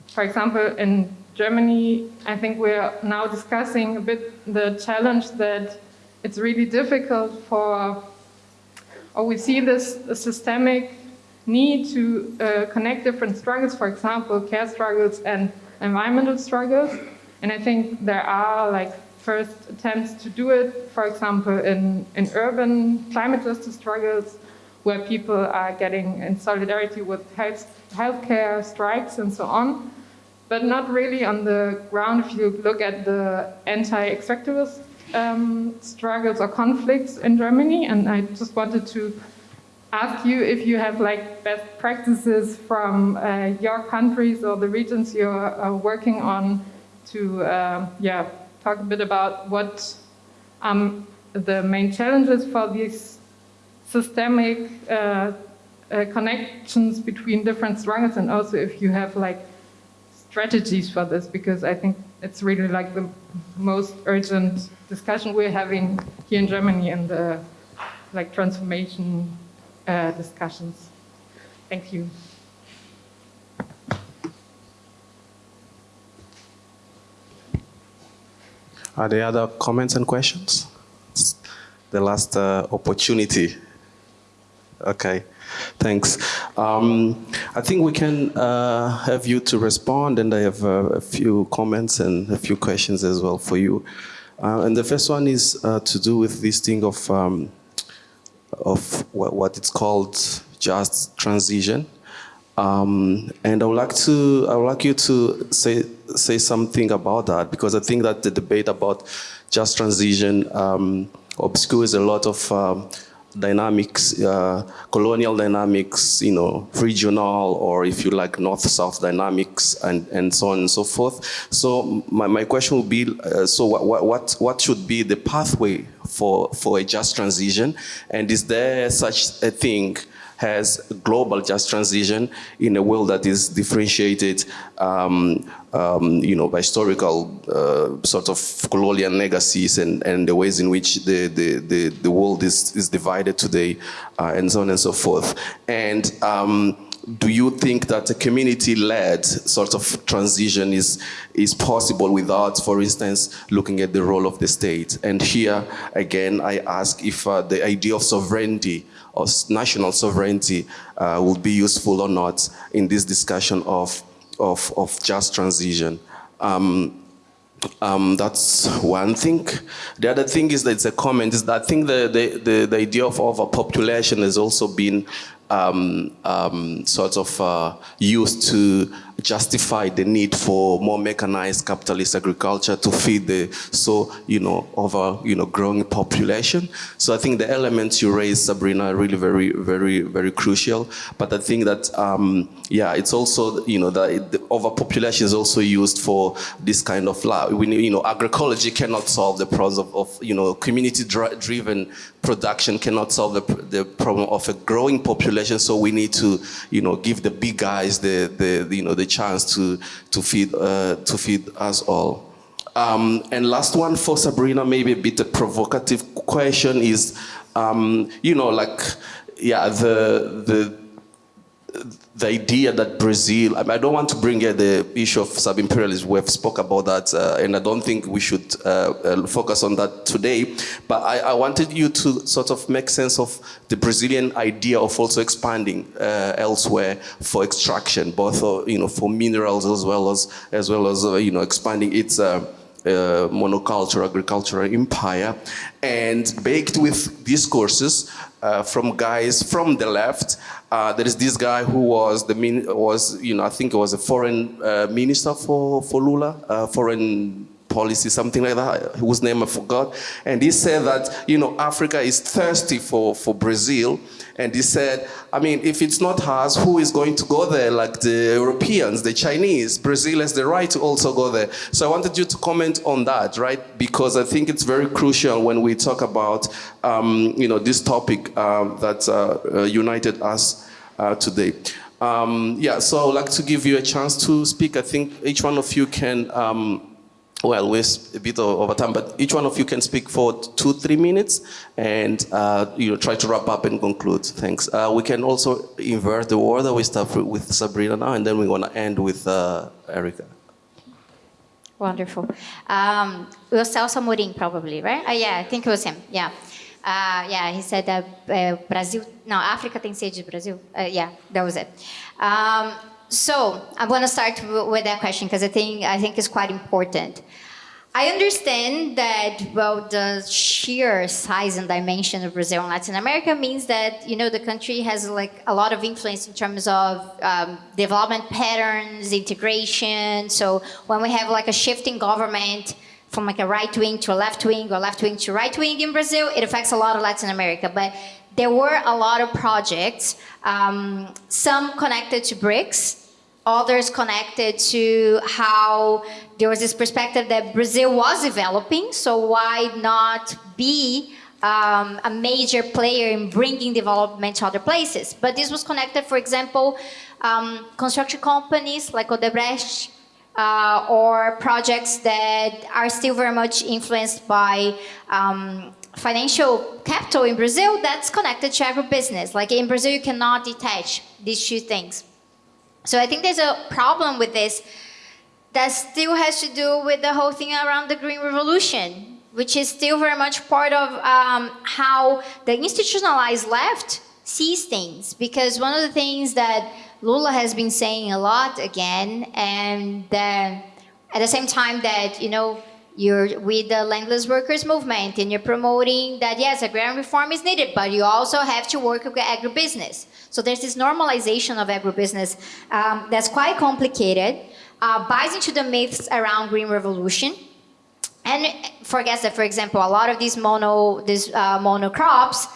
for example, in Germany, I think we're now discussing a bit the challenge that it's really difficult for, or we see this systemic need to uh, connect different struggles, for example, care struggles and environmental struggles. And I think there are like first attempts to do it, for example, in, in urban climate justice struggles, where people are getting in solidarity with health, healthcare strikes and so on, but not really on the ground if you look at the anti-extractivist um, struggles or conflicts in Germany. And I just wanted to ask you if you have like best practices from uh, your countries or the regions you're uh, working on to uh, yeah talk a bit about what um, the main challenges for these systemic uh, uh, connections between different struggles and also if you have like strategies for this because I think it's really like the most urgent discussion we're having here in Germany in the like transformation uh, discussions. Thank you. Are there other comments and questions? The last uh, opportunity. Okay, thanks. Um, I think we can uh, have you to respond, and I have uh, a few comments and a few questions as well for you. Uh, and the first one is uh, to do with this thing of um, of what, what, it's called just transition. Um, and I would like to, I would like you to say say something about that because I think that the debate about just transition um, obscures a lot of um, dynamics, uh, colonial dynamics, you know, regional or if you like north-south dynamics and, and so on and so forth. So my, my question would be, uh, so what, what, what should be the pathway for, for a just transition? And is there such a thing has global just transition in a world that is differentiated, um, um, you know, by historical uh, sort of colonial legacies and, and the ways in which the, the, the, the world is, is divided today, uh, and so on and so forth. And um, do you think that a community-led sort of transition is, is possible without, for instance, looking at the role of the state? And here, again, I ask if uh, the idea of sovereignty or national sovereignty uh, will be useful or not in this discussion of, of, of just transition. Um, um, that's one thing. The other thing is that it's a comment, is that I think the, the, the, the idea of overpopulation has also been um, um, sort of uh, used to justify the need for more mechanized capitalist agriculture to feed the so you know over you know growing population. So I think the elements you raised, Sabrina, are really very very very crucial. But I think that um, yeah, it's also you know that the overpopulation is also used for this kind of. We, you know agroecology cannot solve the problems of, of you know community driven production cannot solve the, the problem of a growing population. So we need to you know give the big guys the the you know the chance to, to, feed, uh, to feed us all. Um, and last one for Sabrina, maybe a bit a provocative question is, um, you know, like, yeah, the, the, the idea that Brazil, I, don't want to bring here the issue of sub-imperialism, we've spoke about that, uh, and I don't think we should uh, uh, focus on that today, but I, I, wanted you to sort of make sense of the Brazilian idea of also expanding uh, elsewhere for extraction, both uh, you know, for minerals as well as, as, well as uh, you know, expanding its uh, monoculture agricultural empire and baked with discourses uh, from guys from the left. Uh, there is this guy who was the was you know I think it was a foreign uh, minister for for Lula, uh, foreign policy, something like that, whose name I forgot. And he said that, you know, Africa is thirsty for, for Brazil. And he said, I mean, if it's not us, who is going to go there? Like the Europeans, the Chinese. Brazil has the right to also go there. So I wanted you to comment on that, right? Because I think it's very crucial when we talk about, um, you know, this topic um, that uh, uh, united us uh, today. Um, yeah, so I'd like to give you a chance to speak. I think each one of you can um, well, we're a bit over time, but each one of you can speak for two, three minutes and uh, you know, try to wrap up and conclude. Thanks. Uh, we can also invert the order. We start with Sabrina now, and then we're going to end with uh, Erika. Wonderful. Um, it was Celso Amorim, probably, right? Uh, yeah, I think it was him. Yeah. Uh, yeah, he said that uh, Brazil, no, Africa tem sede de Brazil. Uh, yeah, that was it. Um, so I'm going to start with that question because I think I think it's quite important. I understand that, well, the sheer size and dimension of Brazil and Latin America means that, you know, the country has like a lot of influence in terms of um, development patterns, integration. So when we have like a shifting government from like a right wing to a left wing or left wing to right wing in Brazil, it affects a lot of Latin America. But there were a lot of projects, um, some connected to BRICS, others connected to how there was this perspective that Brazil was developing, so why not be um, a major player in bringing development to other places? But this was connected, for example, um, construction companies like Odebrecht, uh, or projects that are still very much influenced by um, financial capital in Brazil that's connected to agribusiness. Like in Brazil, you cannot detach these two things. So I think there's a problem with this that still has to do with the whole thing around the Green Revolution, which is still very much part of um, how the institutionalized left sees things. Because one of the things that Lula has been saying a lot again, and uh, at the same time that, you know, you're with the landless workers movement and you're promoting that yes agrarian reform is needed but you also have to work with agribusiness. So there's this normalization of agribusiness um, that's quite complicated uh, buys into the myths around green revolution. And forgets that for example a lot of these mono these uh, monocrops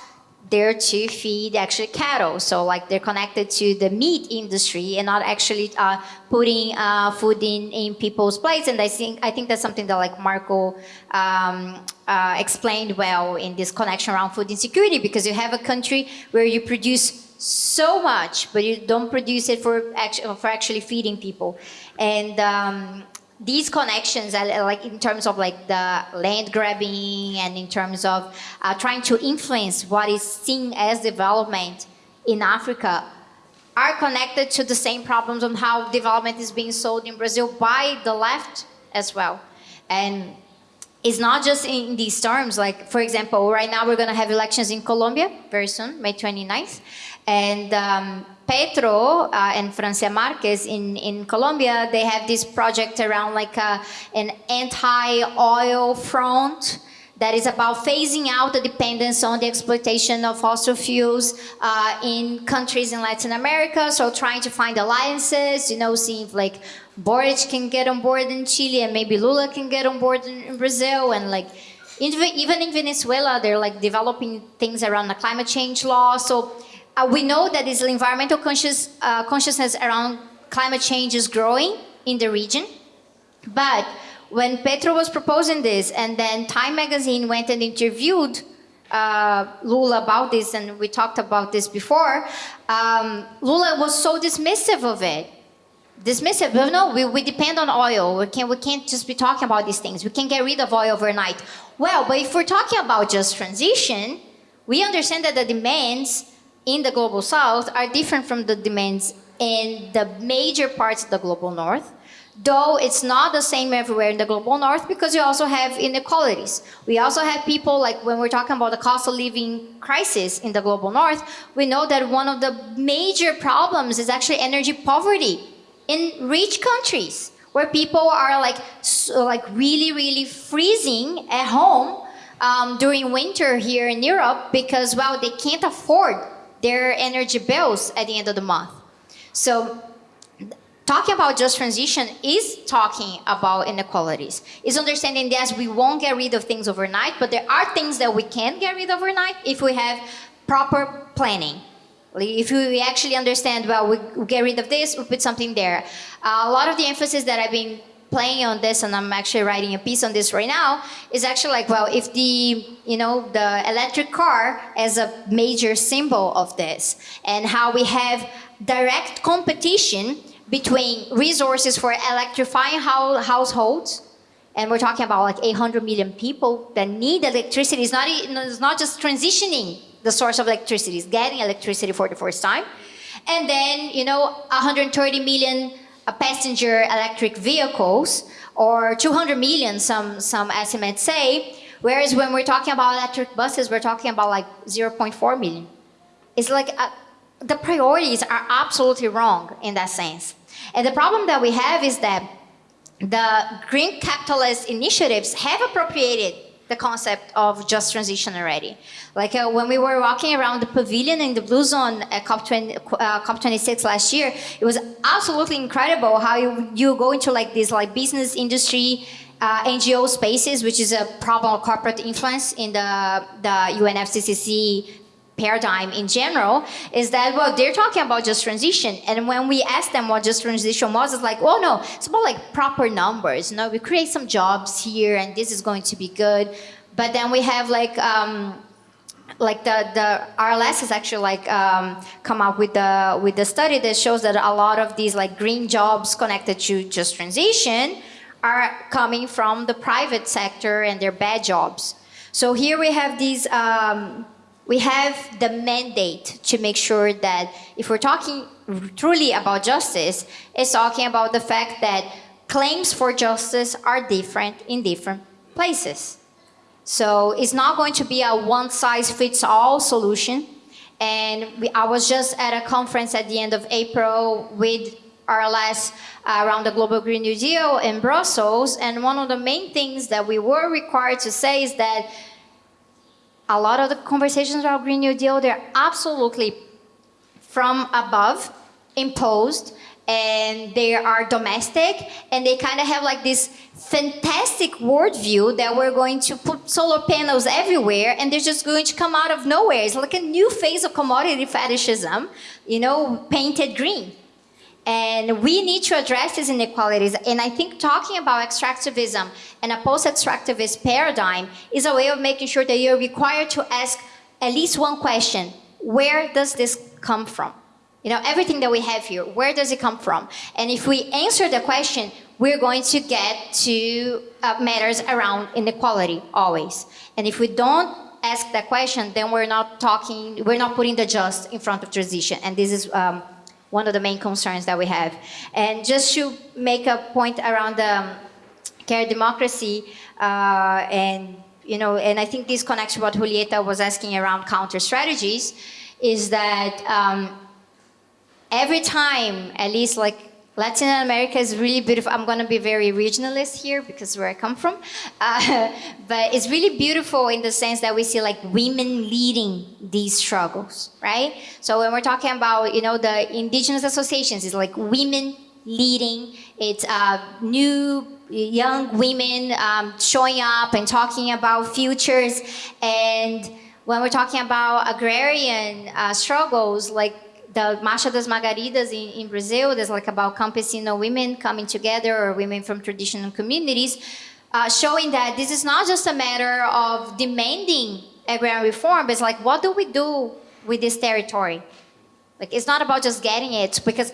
there to feed actually cattle. So like they're connected to the meat industry and not actually uh, putting uh, food in, in people's plates. And I think, I think that's something that like Marco um, uh, explained well in this connection around food insecurity because you have a country where you produce so much, but you don't produce it for, actually, for actually feeding people. And um, these connections, like in terms of like the land grabbing and in terms of uh, trying to influence what is seen as development in Africa, are connected to the same problems on how development is being sold in Brazil by the left as well. And it's not just in these terms, like for example, right now we're gonna have elections in Colombia very soon, May 29th. And um, Petro uh, and Francia Marquez in, in Colombia, they have this project around like a, uh, an anti-oil front that is about phasing out the dependence on the exploitation of fossil fuels uh, in countries in Latin America. So trying to find alliances, you know, seeing if like Boric can get on board in Chile and maybe Lula can get on board in, in Brazil and like even in Venezuela, they're like developing things around the climate change law. So uh, we know that this environmental conscious, uh, consciousness around climate change is growing in the region. But when Petro was proposing this, and then Time magazine went and interviewed uh, Lula about this, and we talked about this before, um, Lula was so dismissive of it. Dismissive, but no, we, we depend on oil. We can't, we can't just be talking about these things. We can't get rid of oil overnight. Well, but if we're talking about just transition, we understand that the demands in the global south are different from the demands in the major parts of the global north, though it's not the same everywhere in the global north because you also have inequalities. We also have people like when we're talking about the cost of living crisis in the global north, we know that one of the major problems is actually energy poverty in rich countries where people are like, so like really, really freezing at home um, during winter here in Europe because, well, they can't afford their energy bills at the end of the month. So talking about just transition is talking about inequalities. Is understanding that we won't get rid of things overnight, but there are things that we can get rid of overnight if we have proper planning. If we actually understand, well, we get rid of this, we put something there. Uh, a lot of the emphasis that I've been playing on this and I'm actually writing a piece on this right now is actually like, well, if the, you know, the electric car as a major symbol of this and how we have direct competition between resources for electrifying households and we're talking about like 800 million people that need electricity. It's not, it's not just transitioning the source of electricity, it's getting electricity for the first time. And then, you know, 130 million passenger electric vehicles, or 200 million, some, some estimates say, whereas when we're talking about electric buses, we're talking about like 0.4 million. It's like uh, the priorities are absolutely wrong in that sense. And the problem that we have is that the green capitalist initiatives have appropriated the concept of just transition already. Like uh, when we were walking around the pavilion in the Blue Zone at COP20, uh, COP26 last year, it was absolutely incredible how you, you go into like this like business industry uh, NGO spaces, which is a problem of corporate influence in the, the UNFCCC paradigm in general is that, well, they're talking about just transition. And when we ask them what just transition was, it's like, oh no, it's about like proper numbers. You know, we create some jobs here and this is going to be good. But then we have like, um, like the, the RLS has actually like um, come up with the with the study that shows that a lot of these like green jobs connected to just transition are coming from the private sector and they're bad jobs. So here we have these um, we have the mandate to make sure that if we're talking truly about justice, it's talking about the fact that claims for justice are different in different places. So it's not going to be a one-size-fits-all solution. And we, I was just at a conference at the end of April with RLS uh, around the Global Green New Deal in Brussels. And one of the main things that we were required to say is that a lot of the conversations about Green New Deal, they're absolutely from above, imposed, and they are domestic, and they kind of have like this fantastic worldview that we're going to put solar panels everywhere, and they're just going to come out of nowhere. It's like a new phase of commodity fetishism, you know, painted green. And we need to address these inequalities. And I think talking about extractivism and a post-extractivist paradigm is a way of making sure that you're required to ask at least one question. Where does this come from? You know, everything that we have here, where does it come from? And if we answer the question, we're going to get to uh, matters around inequality always. And if we don't ask that question, then we're not talking, we're not putting the just in front of transition. And this is um, one of the main concerns that we have. And just to make a point around the um, care democracy, uh, and you know, and I think this connects to what Julieta was asking around counter strategies, is that um, every time, at least like Latin America is really beautiful. I'm going to be very regionalist here because where I come from. Uh, [laughs] but it's really beautiful in the sense that we see like women leading these struggles, right? So when we're talking about, you know, the indigenous associations, it's like women leading. It's uh, new young women um, showing up and talking about futures. And when we're talking about agrarian uh, struggles, like the Marcha das Margaridas in, in Brazil, there's like about campesino women coming together or women from traditional communities, uh, showing that this is not just a matter of demanding agrarian reform, but it's like, what do we do with this territory? Like, it's not about just getting it, because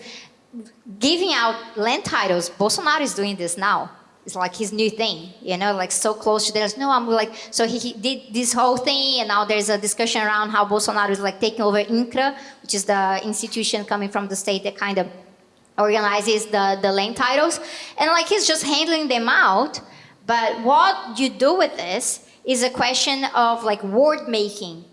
giving out land titles, Bolsonaro is doing this now it's like his new thing, you know, like so close to this. No, I'm like, so he, he, did this whole thing, and now there's a discussion around how Bolsonaro is like taking over INCRA, which is the institution coming from the state that kind of organizes the, the land titles. And like he's just handling them out. But what you do with this is a question of like word making.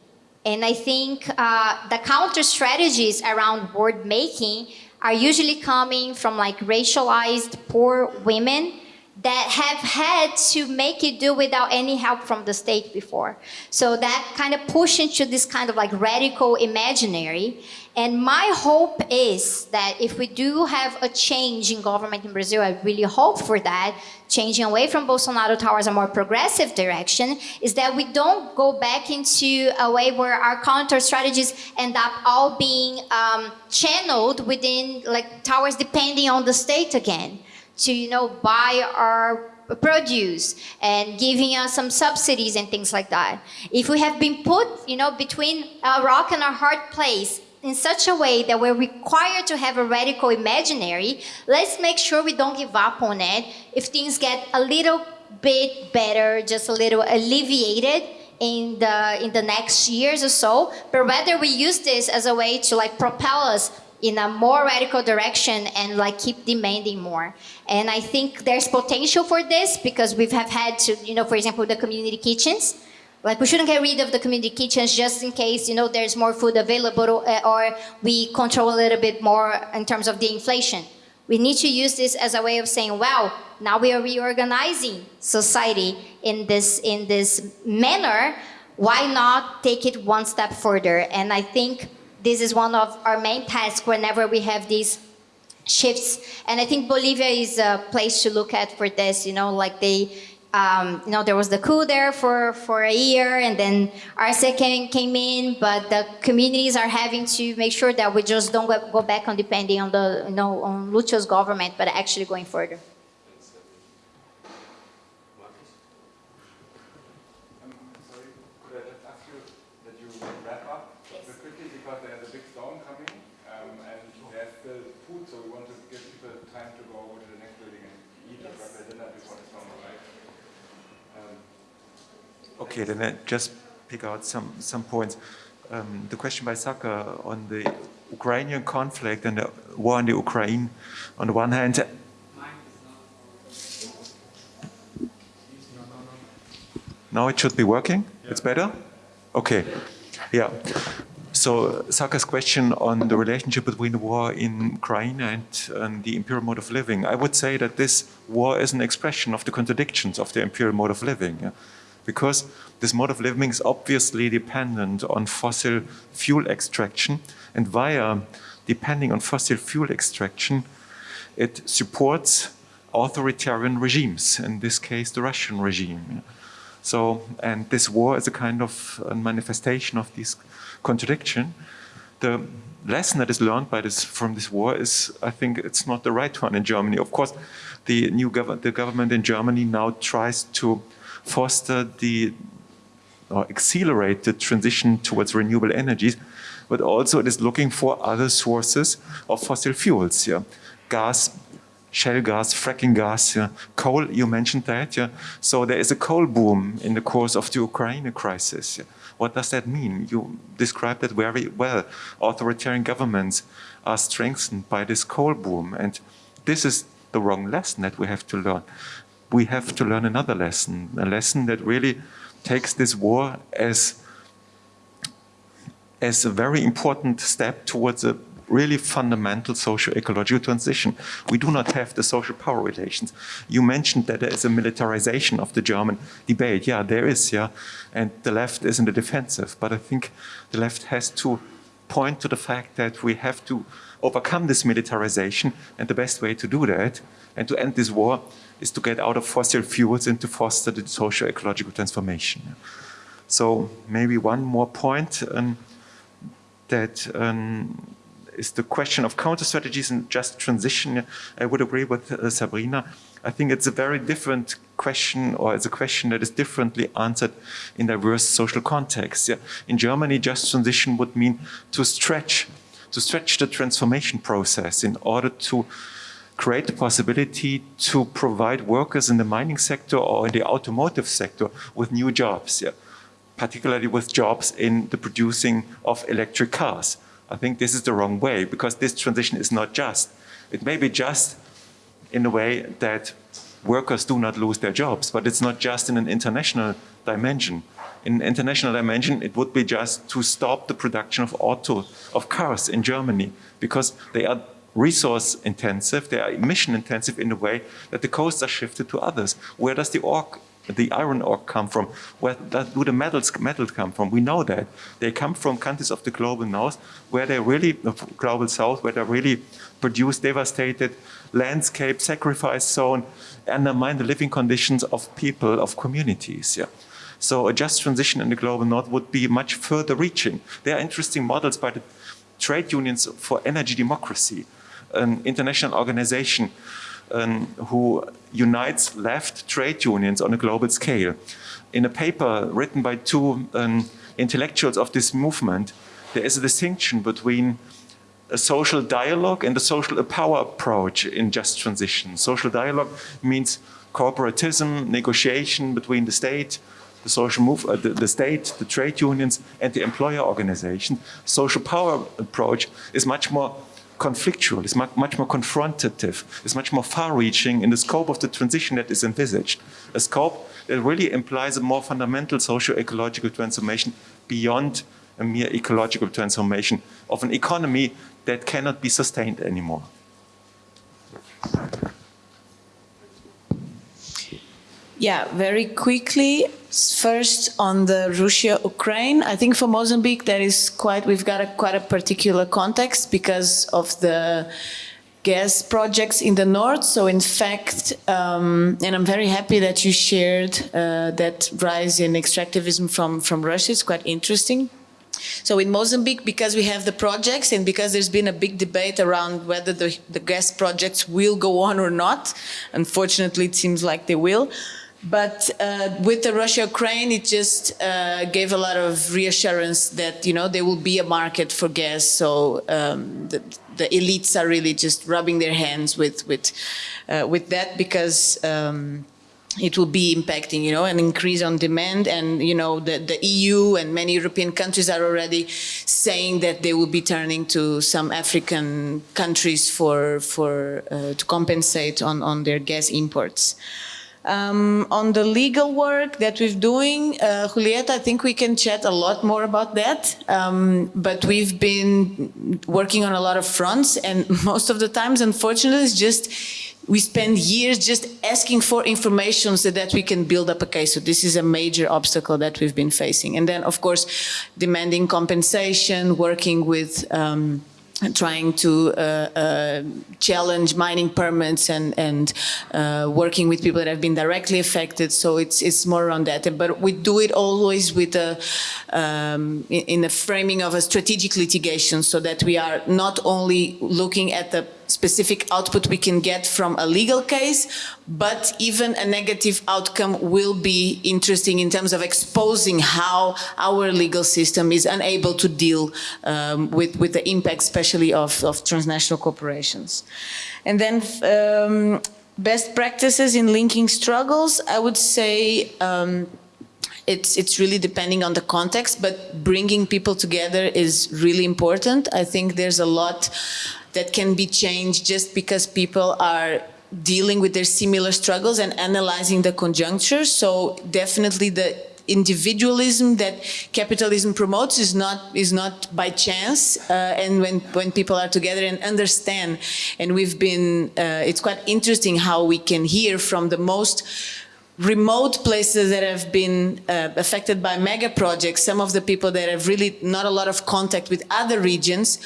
And I think uh, the counter strategies around word making are usually coming from like racialized poor women that have had to make it do without any help from the state before. So that kind of push into this kind of like radical imaginary. And my hope is that if we do have a change in government in Brazil, I really hope for that, changing away from Bolsonaro towards a more progressive direction, is that we don't go back into a way where our counter strategies end up all being um, channeled within, like, towers depending on the state again to, you know, buy our produce and giving us some subsidies and things like that. If we have been put, you know, between a rock and a hard place in such a way that we're required to have a radical imaginary, let's make sure we don't give up on it. If things get a little bit better, just a little alleviated, in the in the next years or so, but rather we use this as a way to like propel us in a more radical direction and like keep demanding more. And I think there's potential for this because we have had to, you know, for example, the community kitchens. Like we shouldn't get rid of the community kitchens just in case, you know, there's more food available uh, or we control a little bit more in terms of the inflation. We need to use this as a way of saying, wow, now we are reorganizing society in this, in this manner. Why not take it one step further? And I think this is one of our main tasks whenever we have these shifts. And I think Bolivia is a place to look at for this, you know, like they, um, you know, there was the coup there for, for a year and then Arce came, came in, but the communities are having to make sure that we just don't go, back on depending on the, you know, on Lucho's government, but actually going further. Okay, then I just pick out some, some points. Um, the question by Saka on the Ukrainian conflict and the war in the Ukraine, on the one hand, now it should be working? Yeah. It's better? Okay, yeah. So Saka's question on the relationship between the war in Ukraine and, and, the imperial mode of living, I would say that this war is an expression of the contradictions of the imperial mode of living. Because this mode of living is obviously dependent on fossil fuel extraction. And via depending on fossil fuel extraction it supports authoritarian regimes in this case the Russian regime. So and this war is a kind of a manifestation of this contradiction. The lesson that is learned by this from this war is I think it's not the right one in Germany. Of course the new gov the government in Germany now tries to foster the or accelerate the transition towards renewable energies, but also it is looking for other sources of fossil fuels. Yeah? Gas, shale gas, fracking gas, yeah? coal, you mentioned that. Yeah? So there is a coal boom in the course of the Ukraine crisis. Yeah? What does that mean? You described that very well. Authoritarian governments are strengthened by this coal boom. And this is the wrong lesson that we have to learn we have to learn another lesson, a lesson that really takes this war as, as a very important step towards a really fundamental socio-ecological transition. We do not have the social power relations. You mentioned that there is a militarization of the German debate. Yeah, there is, yeah. And the left is in the defensive. But I think the left has to point to the fact that we have to overcome this militarization. And the best way to do that and to end this war is to get out of fossil fuels and to foster the social ecological transformation. So maybe one more point um, that um, is the question of counter strategies and just transition. I would agree with uh, Sabrina. I think it's a very different question or it's a question that is differently answered in diverse social contexts. Yeah. In Germany, just transition would mean to stretch, to stretch the transformation process in order to create the possibility to provide workers in the mining sector or in the automotive sector with new jobs, yeah? particularly with jobs in the producing of electric cars. I think this is the wrong way because this transition is not just. It may be just in a way that workers do not lose their jobs, but it's not just in an international dimension. In an international dimension, it would be just to stop the production of auto, of cars in Germany because they are resource intensive, they are emission intensive in the way that the costs are shifted to others. Where does the the iron ore come from? Where do the metals, metals come from? We know that. They come from countries of the global north, where they really, the global south, where they really produce devastated landscape, sacrifice zone, undermine the living conditions of people, of communities. Yeah. So a just transition in the global north would be much further reaching. There are interesting models by the trade unions for energy democracy an international organization um, who unites left trade unions on a global scale. In a paper written by two um, intellectuals of this movement, there is a distinction between a social dialogue and a social power approach in just transition. Social dialogue means corporatism, negotiation between the state, the social move, uh, the, the, state, the trade unions, and the employer organization. Social power approach is much more conflictual, it's much, more confrontative, it's much more far-reaching in the scope of the transition that is envisaged. A scope that really implies a more fundamental socio-ecological transformation beyond a mere ecological transformation of an economy that cannot be sustained anymore. Yeah, very quickly. First on the Russia-Ukraine, I think for Mozambique there is quite, we've got a quite a particular context because of the gas projects in the north. So in fact, um, and I'm very happy that you shared uh, that rise in extractivism from, from Russia. It's quite interesting. So in Mozambique, because we have the projects and because there's been a big debate around whether the, the gas projects will go on or not, unfortunately it seems like they will, but uh, with the Russia-Ukraine, it just uh, gave a lot of reassurance that, you know, there will be a market for gas. So um, the, the, elites are really just rubbing their hands with, with, uh, with that because um, it will be impacting, you know, an increase on demand. And, you know, the, the EU and many European countries are already saying that they will be turning to some African countries for, for, uh, to compensate on, on their gas imports. Um, on the legal work that we're doing, uh, Julieta, I think we can chat a lot more about that. Um, but we've been working on a lot of fronts and [laughs] most of the times, unfortunately, it's just we spend years just asking for information so that we can build up a case. So this is a major obstacle that we've been facing. And then, of course, demanding compensation, working with um, trying to uh, uh, challenge mining permits and and uh, working with people that have been directly affected. So it's it's more around that. But we do it always with a um, in, in the framing of a strategic litigation, so that we are not only looking at the specific output we can get from a legal case, but even a negative outcome will be interesting in terms of exposing how our legal system is unable to deal um, with, with the impact, especially of, of transnational corporations. And then um, best practices in linking struggles, I would say um, it's it's really depending on the context, but bringing people together is really important. I think there's a lot that can be changed just because people are dealing with their similar struggles and analyzing the conjuncture. So definitely the individualism that capitalism promotes is not is not by chance uh, and when when people are together and understand and we've been uh, it's quite interesting how we can hear from the most remote places that have been uh, affected by mega projects, some of the people that have really not a lot of contact with other regions,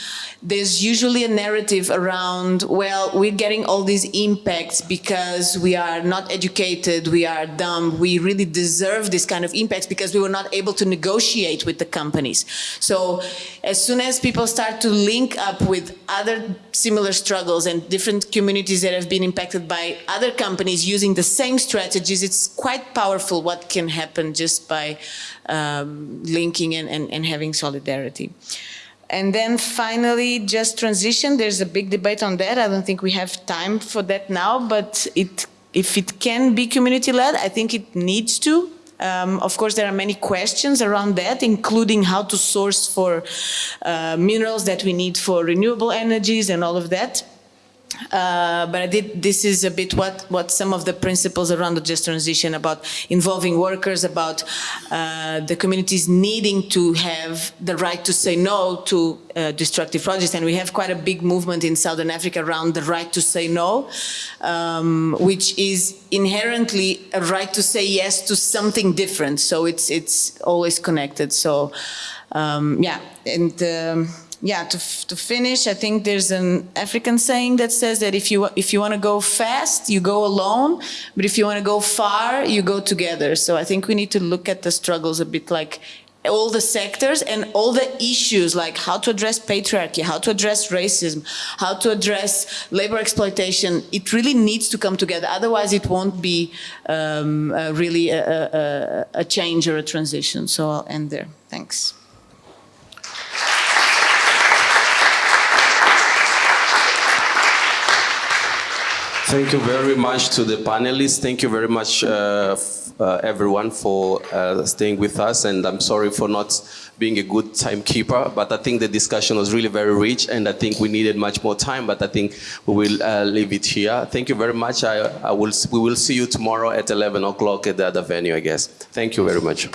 there's usually a narrative around, well, we're getting all these impacts because we are not educated, we are dumb, we really deserve this kind of impacts because we were not able to negotiate with the companies. So as soon as people start to link up with other similar struggles and different communities that have been impacted by other companies using the same strategies, it's it's quite powerful what can happen just by um, linking and, and, and having solidarity. And then finally, just transition. There's a big debate on that. I don't think we have time for that now, but it, if it can be community-led, I think it needs to. Um, of course, there are many questions around that, including how to source for uh, minerals that we need for renewable energies and all of that. Uh, but I did, this is a bit what, what some of the principles around the just transition about involving workers, about uh, the communities needing to have the right to say no to uh, destructive projects. And we have quite a big movement in Southern Africa around the right to say no, um, which is inherently a right to say yes to something different. So it's, it's always connected. So um, yeah, and um, yeah, to, to finish, I think there's an African saying that says that if you if you want to go fast, you go alone, but if you want to go far, you go together. So I think we need to look at the struggles a bit like all the sectors and all the issues like how to address patriarchy, how to address racism, how to address labor exploitation. It really needs to come together. Otherwise, it won't be um, uh, really a, a, a change or a transition. So I'll end there. Thanks. Thank you very much to the panelists. Thank you very much, uh, uh, everyone, for uh, staying with us. And I'm sorry for not being a good timekeeper, but I think the discussion was really very rich, and I think we needed much more time. But I think we will uh, leave it here. Thank you very much. I, I will. We will see you tomorrow at 11 o'clock at the other venue, I guess. Thank you very much.